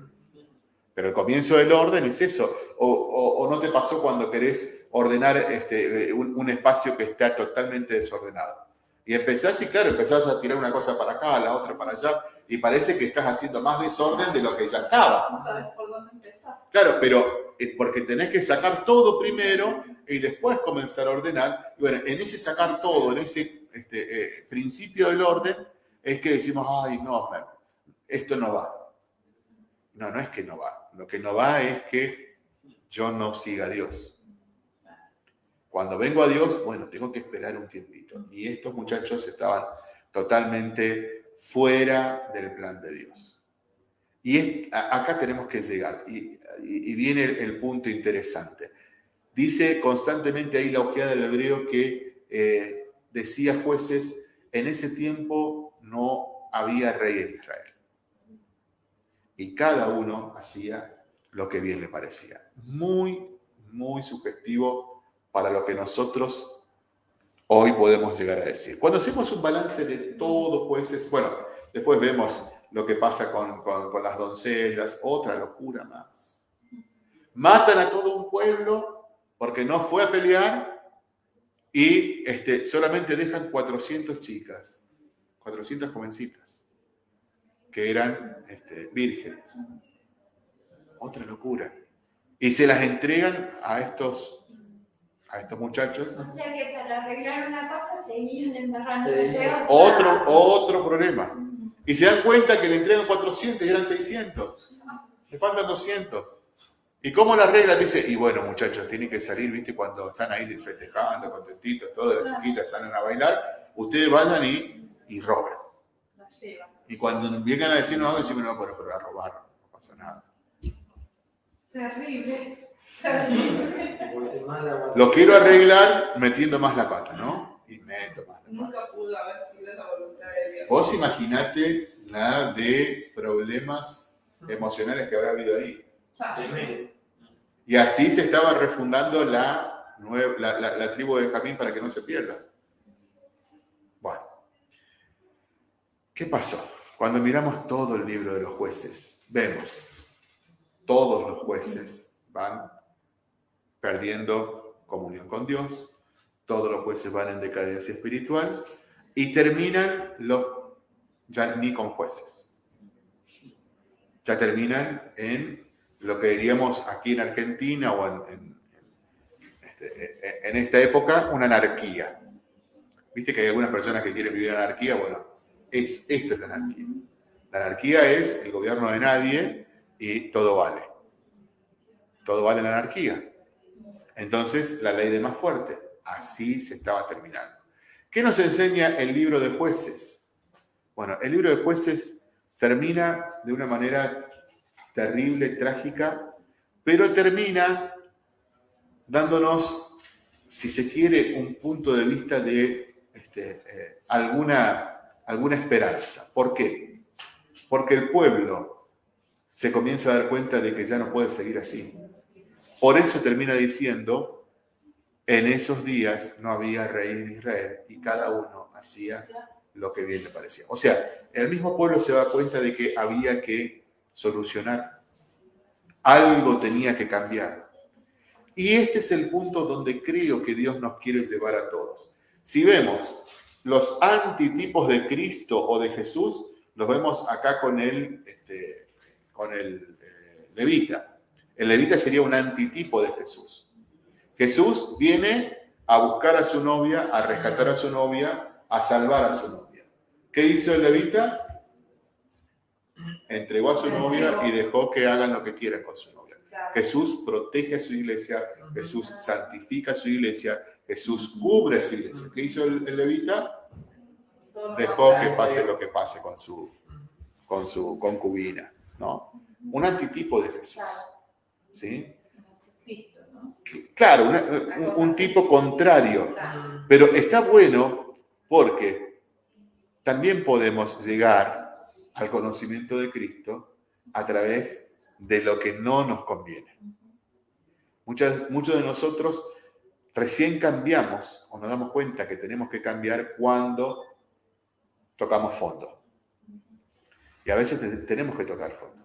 Speaker 1: Pero el comienzo del orden es eso. O, no te pasó cuando querés ordenar este, un, espacio que está totalmente desordenado. Y empezás y claro, empezás a tirar una cosa para acá, la otra para allá, y parece que estás haciendo más desorden de lo que ya estaba.
Speaker 2: No sabes por dónde empezar.
Speaker 1: Claro, pero es porque tenés que sacar todo primero y después comenzar a ordenar. Y bueno, en ese sacar todo, en ese este, eh, principio del orden, es que decimos, ay, no, esto no va. No, no es que no va. Lo que no va es que yo no siga a Dios. Cuando vengo a Dios, bueno, tengo que esperar un tiempito. Y estos muchachos estaban totalmente fuera del plan de Dios. Y acá tenemos que llegar. Y, viene el, punto interesante. Dice constantemente ahí la ojeada del hebreo que eh, decía jueces, en ese tiempo no había rey en Israel. Y cada uno hacía lo que bien le parecía. Muy, muy sugestivo para lo que nosotros hoy podemos llegar a decir. Cuando hacemos un balance de todos jueces, bueno, después vemos lo que pasa con, las doncellas, otra locura más. matan a todo un pueblo porque no fue a pelear y este, solamente dejan 400 chicas, 400 jovencitas, que eran este, vírgenes. Otra locura. Y se las entregan a estos a estos muchachos.
Speaker 3: O sea que para arreglar una cosa seguían embarrando
Speaker 1: Otro, otro problema. Y se dan cuenta que le entregan 400 y eran 600. Le faltan 200. ¿Y cómo la regla dice? Y bueno, muchachos, tienen que salir, ¿viste? Cuando están ahí festejando, contentitos, todas las chiquitas salen a bailar, ustedes vayan y, y roben. Y cuando vengan a decir no, decimos no, pero, pero a robar, no pasa nada.
Speaker 2: Terrible.
Speaker 1: Lo quiero arreglar metiendo más la pata, ¿no? Y meto más la pata.
Speaker 2: Nunca pudo haber sido la voluntad de Dios.
Speaker 1: Vos imaginate la de problemas emocionales que habrá habido ahí. Y así se estaba refundando la, la, la, tribu de Jamín para que no se pierda. Bueno, ¿qué pasó? Cuando miramos todo el libro de los jueces, vemos, todos los jueces van perdiendo comunión con Dios, todos los jueces van en decadencia espiritual y terminan los, ya ni con jueces, ya terminan en lo que diríamos aquí en Argentina o en, este, en esta época, una anarquía. Viste que hay algunas personas que quieren vivir en anarquía, bueno, es, esto es la anarquía. La anarquía es el gobierno de nadie y todo vale. Todo vale la anarquía. Entonces, la ley de más fuerte. Así se estaba terminando. ¿Qué nos enseña el libro de jueces? Bueno, el libro de jueces termina de una manera terrible, trágica, pero termina dándonos, si se quiere, un punto de vista de este, eh, alguna, alguna esperanza. ¿Por qué? Porque el pueblo se comienza a dar cuenta de que ya no puede seguir así. Por eso termina diciendo, en esos días no había rey en Israel y cada uno hacía lo que bien le parecía. O sea, el mismo pueblo se da cuenta de que había que solucionar. Algo tenía que cambiar. Y este es el punto donde creo que Dios nos quiere llevar a todos. Si vemos los antitipos de Cristo o de Jesús, los vemos acá con el, este, con el eh, levita. El levita sería un antitipo de Jesús. Jesús viene a buscar a su novia, a rescatar a su novia, a salvar a su novia. ¿Qué hizo el levita? entregó a su novia y dejó que hagan lo que quieran con su novia. Jesús protege a su iglesia, Jesús santifica a su iglesia, Jesús cubre a su iglesia. ¿Qué hizo el, levita? Dejó que pase lo que pase con su, con su concubina, ¿no? Un antitipo de Jesús, ¿sí? Claro, un tipo contrario, pero está bueno porque también podemos llegar al conocimiento de Cristo a través de lo que no nos conviene. Muchas, muchos de nosotros recién cambiamos o nos damos cuenta que tenemos que cambiar cuando tocamos fondo. Y a veces tenemos que tocar fondo.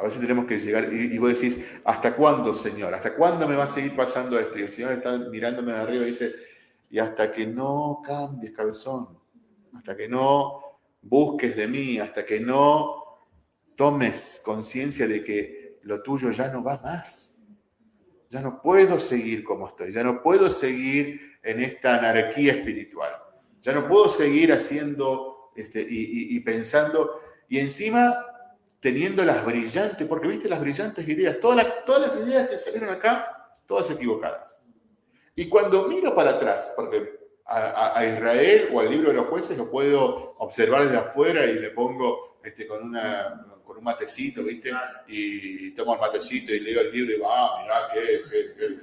Speaker 1: A veces tenemos que llegar y, vos decís, ¿hasta cuándo, Señor? ¿Hasta cuándo me va a seguir pasando esto? Y el Señor está mirándome de arriba y dice, y hasta que no cambies, cabezón, hasta que no busques de mí, hasta que no tomes conciencia de que lo tuyo ya no va más. Ya no puedo seguir como estoy, ya no puedo seguir en esta anarquía espiritual, ya no puedo seguir haciendo este, y, pensando, y encima teniendo las brillantes, porque viste las brillantes ideas, todas, todas las ideas que salieron acá, todas equivocadas. Y cuando miro para atrás, porque a, Israel o al libro de los jueces lo puedo observar desde afuera y le pongo este, con, una, con un matecito, ¿viste? Y tomo el matecito y leo el libro y va, ah, mirá, qué, qué,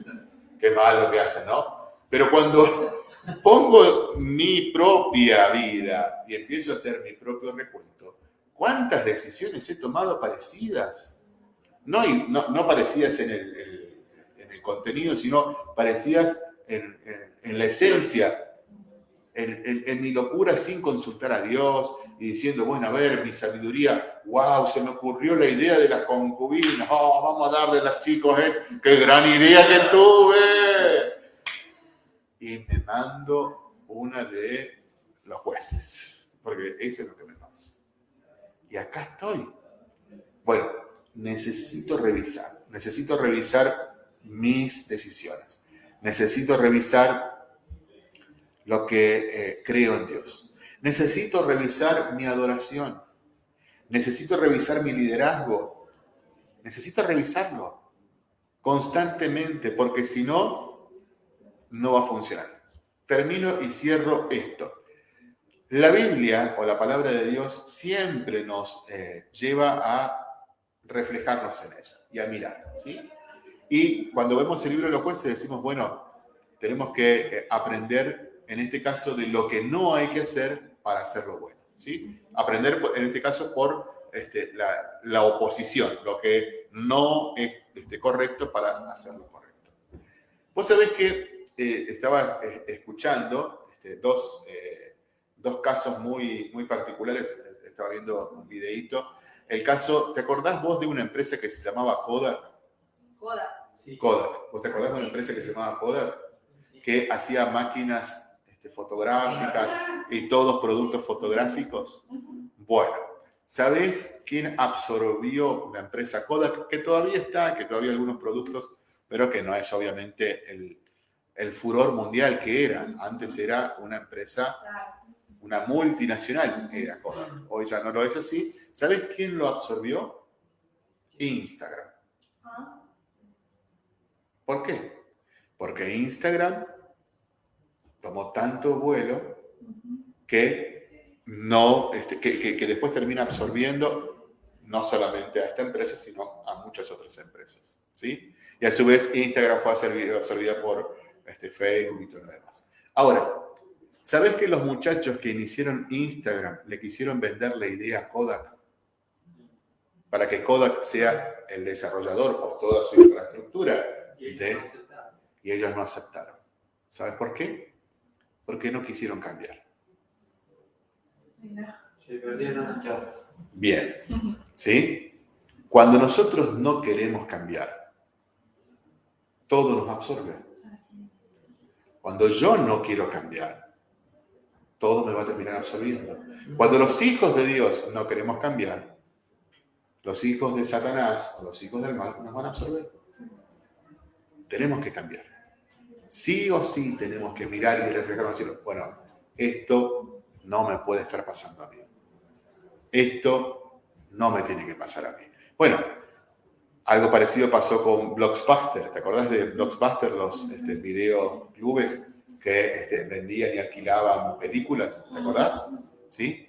Speaker 1: qué, malo que hacen, ¿no? Pero cuando pongo mi propia vida y empiezo a hacer mi propio recuento, ¿cuántas decisiones he tomado parecidas? No, no, no parecidas en el, en el, contenido, sino parecidas en, en la esencia en, mi locura sin consultar a Dios y diciendo, bueno, a ver, mi sabiduría, wow, se me ocurrió la idea de las concubinas, oh, vamos a darle a los chicos, eh, qué gran idea que tuve. Y me mando una de los jueces, porque eso es lo que me. Y acá estoy. Bueno, necesito revisar, necesito revisar mis decisiones, necesito revisar lo que eh, creo en Dios, necesito revisar mi adoración, necesito revisar mi liderazgo, necesito revisarlo constantemente, porque si no, no va a funcionar. Termino y cierro esto. La Biblia o la palabra de Dios siempre nos eh, lleva a reflejarnos en ella y a mirar, ¿sí? Y cuando vemos el libro de los jueces decimos, bueno, tenemos que eh, aprender, en este caso, de lo que no hay que hacer para hacerlo bueno, ¿sí? Aprender, en este caso, por este, la, oposición, lo que no es este, correcto para hacerlo correcto. Vos sabés que eh, estaba escuchando este, dos dos casos muy, muy particulares. Estaba viendo un videíto. El caso, ¿te acordás vos de una empresa que se llamaba Kodak?
Speaker 2: Kodak.
Speaker 1: Sí. Kodak. ¿Vos te acordás de una empresa que se llamaba Kodak? Que hacía máquinas este, fotográficas y todos productos fotográficos. Bueno, ¿sabés quién absorbió la empresa Kodak? Que todavía está, que todavía hay algunos productos, pero que no es obviamente el, el furor mundial que era. Antes era una empresa una multinacional era Kodak. Hoy ya no lo es así. ¿Sabes quién lo absorbió? Instagram. ¿Por qué? Porque Instagram tomó tanto vuelo que, no, este, que, después termina absorbiendo no solamente a esta empresa, sino a muchas otras empresas. ¿sí? Y a su vez Instagram fue absorbida por este, Facebook y todo lo demás. Ahora, ¿Sabes que los muchachos que iniciaron Instagram le quisieron vender la idea a Kodak? Para que Kodak sea el desarrollador por toda su infraestructura. Y ellos, no aceptaron. ¿Sabes por qué? Porque no quisieron cambiar. Bien. ¿Sí? Cuando nosotros no queremos cambiar, todo nos absorbe. Cuando yo no quiero cambiar, todo me va a terminar absorbiendo. Cuando los hijos de Dios no queremos cambiar, los hijos de Satanás o los hijos del mal nos van a absorber. Tenemos que cambiar. Sí o sí tenemos que mirar y reflejarnos y decir, bueno, esto no me puede estar pasando a mí. Esto no me tiene que pasar a mí. Bueno, algo parecido pasó con Blockbuster. ¿Te acordás de Blockbuster, los este, videoclubes? Que este, vendían y alquilaban películas, ¿te acordás? ¿Sí?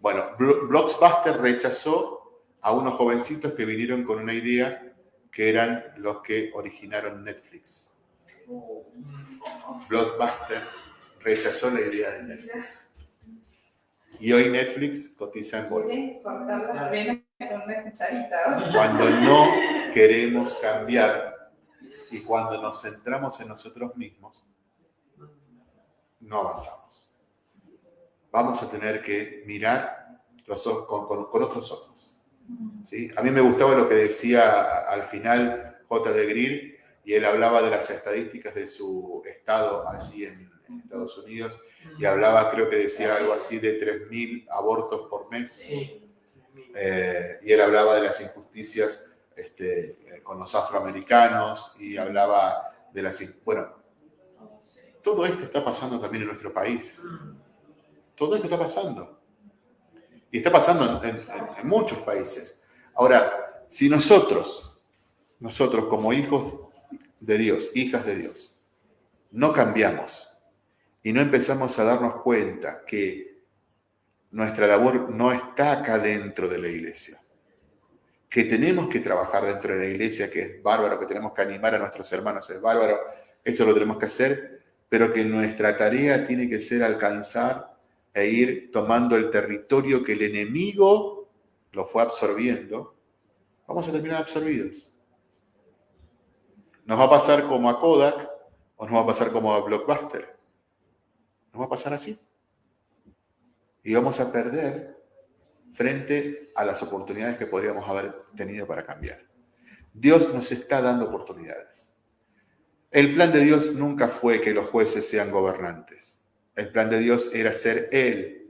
Speaker 1: Bueno, Blockbuster rechazó a unos jovencitos que vinieron con una idea que eran los que originaron Netflix. Blockbuster rechazó la idea de Netflix. Y hoy Netflix cotiza en bolsa. Cuando no queremos cambiar y cuando nos centramos en nosotros mismos, no avanzamos. Vamos a tener que mirar los con, otros ojos. ¿sí? A mí me gustaba lo que decía al final J. de Greer, y él hablaba de las estadísticas de su estado allí en, Estados Unidos, y hablaba, creo que decía algo así, de 3.000 abortos por mes. Eh, y él hablaba de las injusticias este, con los afroamericanos, y hablaba de las... Bueno, todo esto está pasando también en nuestro país. Todo esto está pasando. Y está pasando en, muchos países. Ahora, si nosotros, nosotros como hijos de Dios, hijas de Dios, no cambiamos y no empezamos a darnos cuenta que nuestra labor no está acá dentro de la iglesia, que tenemos que trabajar dentro de la iglesia, que es bárbaro, que tenemos que animar a nuestros hermanos, es bárbaro, esto lo tenemos que hacer, pero que nuestra tarea tiene que ser alcanzar e ir tomando el territorio que el enemigo lo fue absorbiendo, vamos a terminar absorbidos. Nos va a pasar como a Kodak o nos va a pasar como a Blockbuster. Nos va a pasar así. Y vamos a perder frente a las oportunidades que podríamos haber tenido para cambiar. Dios nos está dando oportunidades. El plan de Dios nunca fue que los jueces sean gobernantes. El plan de Dios era ser Él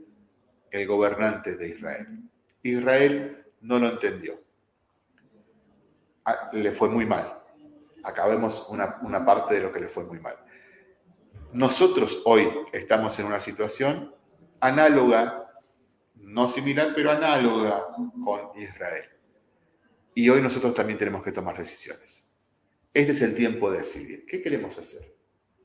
Speaker 1: el gobernante de Israel. Israel no lo entendió. Ah, le fue muy mal. Una, una parte de lo que le fue muy mal. Nosotros hoy estamos en una situación análoga, no similar, pero análoga con Israel. Y hoy nosotros también tenemos que tomar decisiones. Este es el tiempo de decidir. ¿Qué queremos hacer?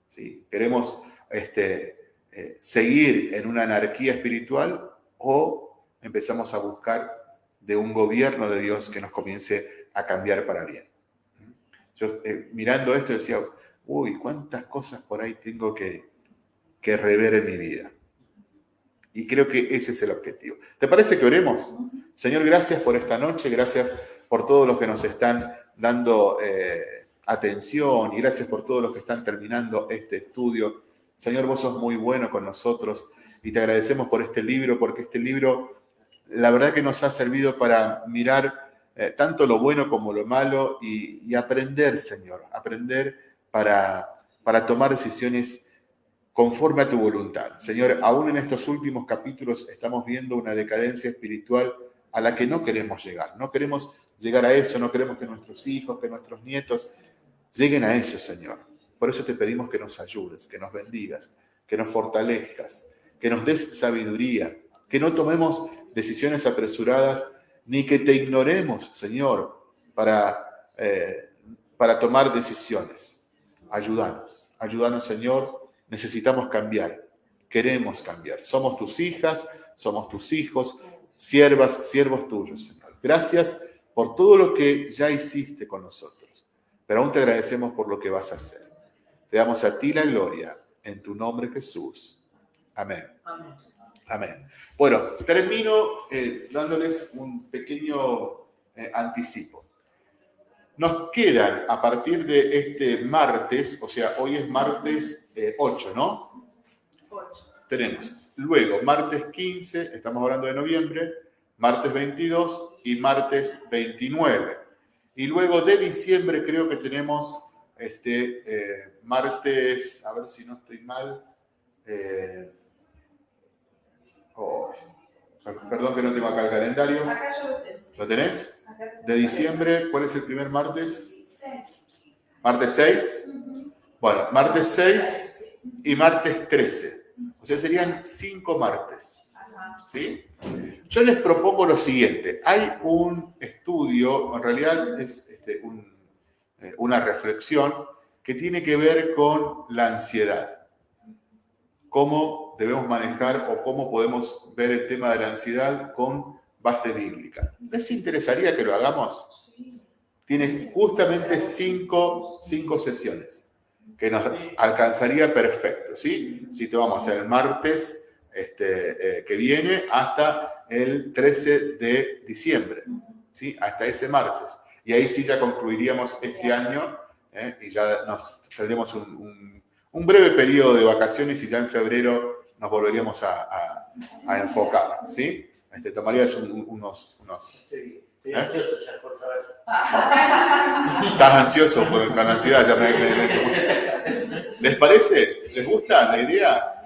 Speaker 1: ¿Sí? ¿Queremos este, eh, seguir en una anarquía espiritual o empezamos a buscar de un gobierno de Dios que nos comience a cambiar para bien? Yo eh, mirando esto decía, uy, cuántas cosas por ahí tengo que, que rever en mi vida. Y creo que ese es el objetivo. ¿Te parece que oremos? Señor, gracias por esta noche, gracias por todos los que nos están dando eh, atención y gracias por todos los que están terminando este estudio. Señor, vos sos muy bueno con nosotros y te agradecemos por este libro, porque este libro, la verdad que nos ha servido para mirar eh, tanto lo bueno como lo malo y, y aprender, Señor, aprender para, para tomar decisiones conforme a tu voluntad. Señor, aún en estos últimos capítulos estamos viendo una decadencia espiritual a la que no queremos llegar. No queremos llegar a eso, no queremos que nuestros hijos, que nuestros nietos lleguen a eso, Señor. Por eso te pedimos que nos ayudes, que nos bendigas, que nos fortalezcas, que nos des sabiduría, que no tomemos decisiones apresuradas, ni que te ignoremos, Señor, para, eh, para tomar decisiones. Ayúdanos, ayúdanos Señor, necesitamos cambiar, queremos cambiar. Somos tus hijas, somos tus hijos, siervas, siervos tuyos, Señor. Gracias por todo lo que ya hiciste con nosotros, pero aún te agradecemos por lo que vas a hacer. Te damos a ti la gloria, en tu nombre Jesús. Amén. Amén. Bueno, termino eh, dándoles un pequeño eh, anticipo. Nos quedan a partir de este martes, o sea, hoy es martes 8, eh, ¿no? 8. Tenemos luego martes 15, estamos hablando de noviembre, martes 22 y martes 29. Y luego de diciembre creo que tenemos este eh, martes, a ver si no estoy mal. Eh, oh, perdón que no tengo acá el calendario. Acá yo lo tengo. ¿Lo tenés? de diciembre, ¿cuál es el primer martes? ¿Martes 6? Bueno, martes 6 y martes 13. O sea, serían cinco martes. ¿Sí? Yo les propongo lo siguiente. Hay un estudio, en realidad es este, eh, una reflexión que tiene que ver con la ansiedad. Cómo debemos manejar o cómo podemos ver el tema de la ansiedad con base bíblica. ¿Les interesaría que lo hagamos? Tiene justamente cinco, cinco sesiones que nos alcanzaría perfecto, ¿sí? Si te vamos a hacer el martes este, eh, que viene hasta el 13 de diciembre, ¿sí? Hasta ese martes. Y ahí sí ya concluiríamos este año ¿eh? y ya nos tendremos un, breve periodo de vacaciones y ya en febrero nos volveríamos a, a, a enfocar, ¿sí? Este, tomarías unos... unos
Speaker 4: sí, estoy ¿eh? ansioso ya por saber.
Speaker 1: Estás ansioso por, con ansiedad. Ya me, ¿Les parece? ¿Les gusta la idea?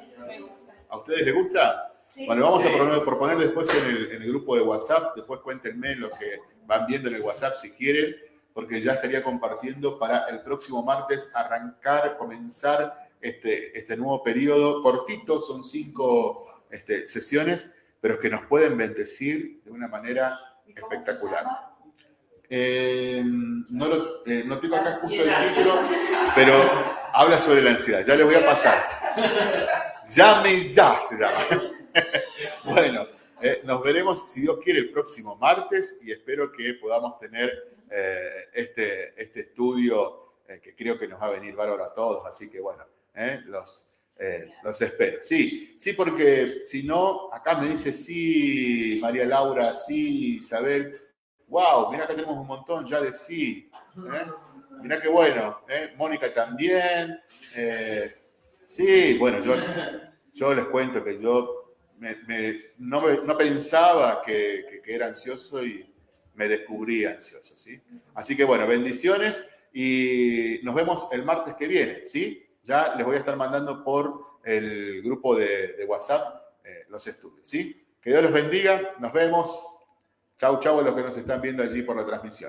Speaker 1: ¿A ustedes les gusta? Bueno, vamos a proponer, después en el, en el, grupo de WhatsApp, después cuéntenme lo que van viendo en el WhatsApp si quieren, porque ya estaría compartiendo para el próximo martes arrancar, comenzar este, este nuevo periodo cortito, son cinco este, sesiones, pero que nos pueden bendecir de una manera espectacular. Eh, no, lo, eh, no tengo acá justo el título, pero habla sobre la ansiedad. Ya le voy a pasar. *laughs* Llame ya se llama. *laughs* bueno, eh, nos veremos, si Dios quiere, el próximo martes y espero que podamos tener este, este estudio que creo que nos va a venir bárbaro a todos. Así que bueno, los eh, los espero. Sí, sí, porque si no, acá me dice sí, María Laura, sí, Isabel. Wow, mira que tenemos un montón ya de sí. ¿eh? *laughs* Mira qué bueno. ¿eh? Mónica también. Sí, bueno, yo, les cuento que yo me- me- no, pensaba que, que- que era ansioso y me descubrí ansioso, ¿sí? Así que bueno, bendiciones y nos vemos el martes que viene, ¿sí? Ya les voy a estar mandando por el grupo de, de WhatsApp eh, los estudios, ¿sí? Que Dios los bendiga, nos vemos. Chau, chau a los que nos están viendo allí por la transmisión.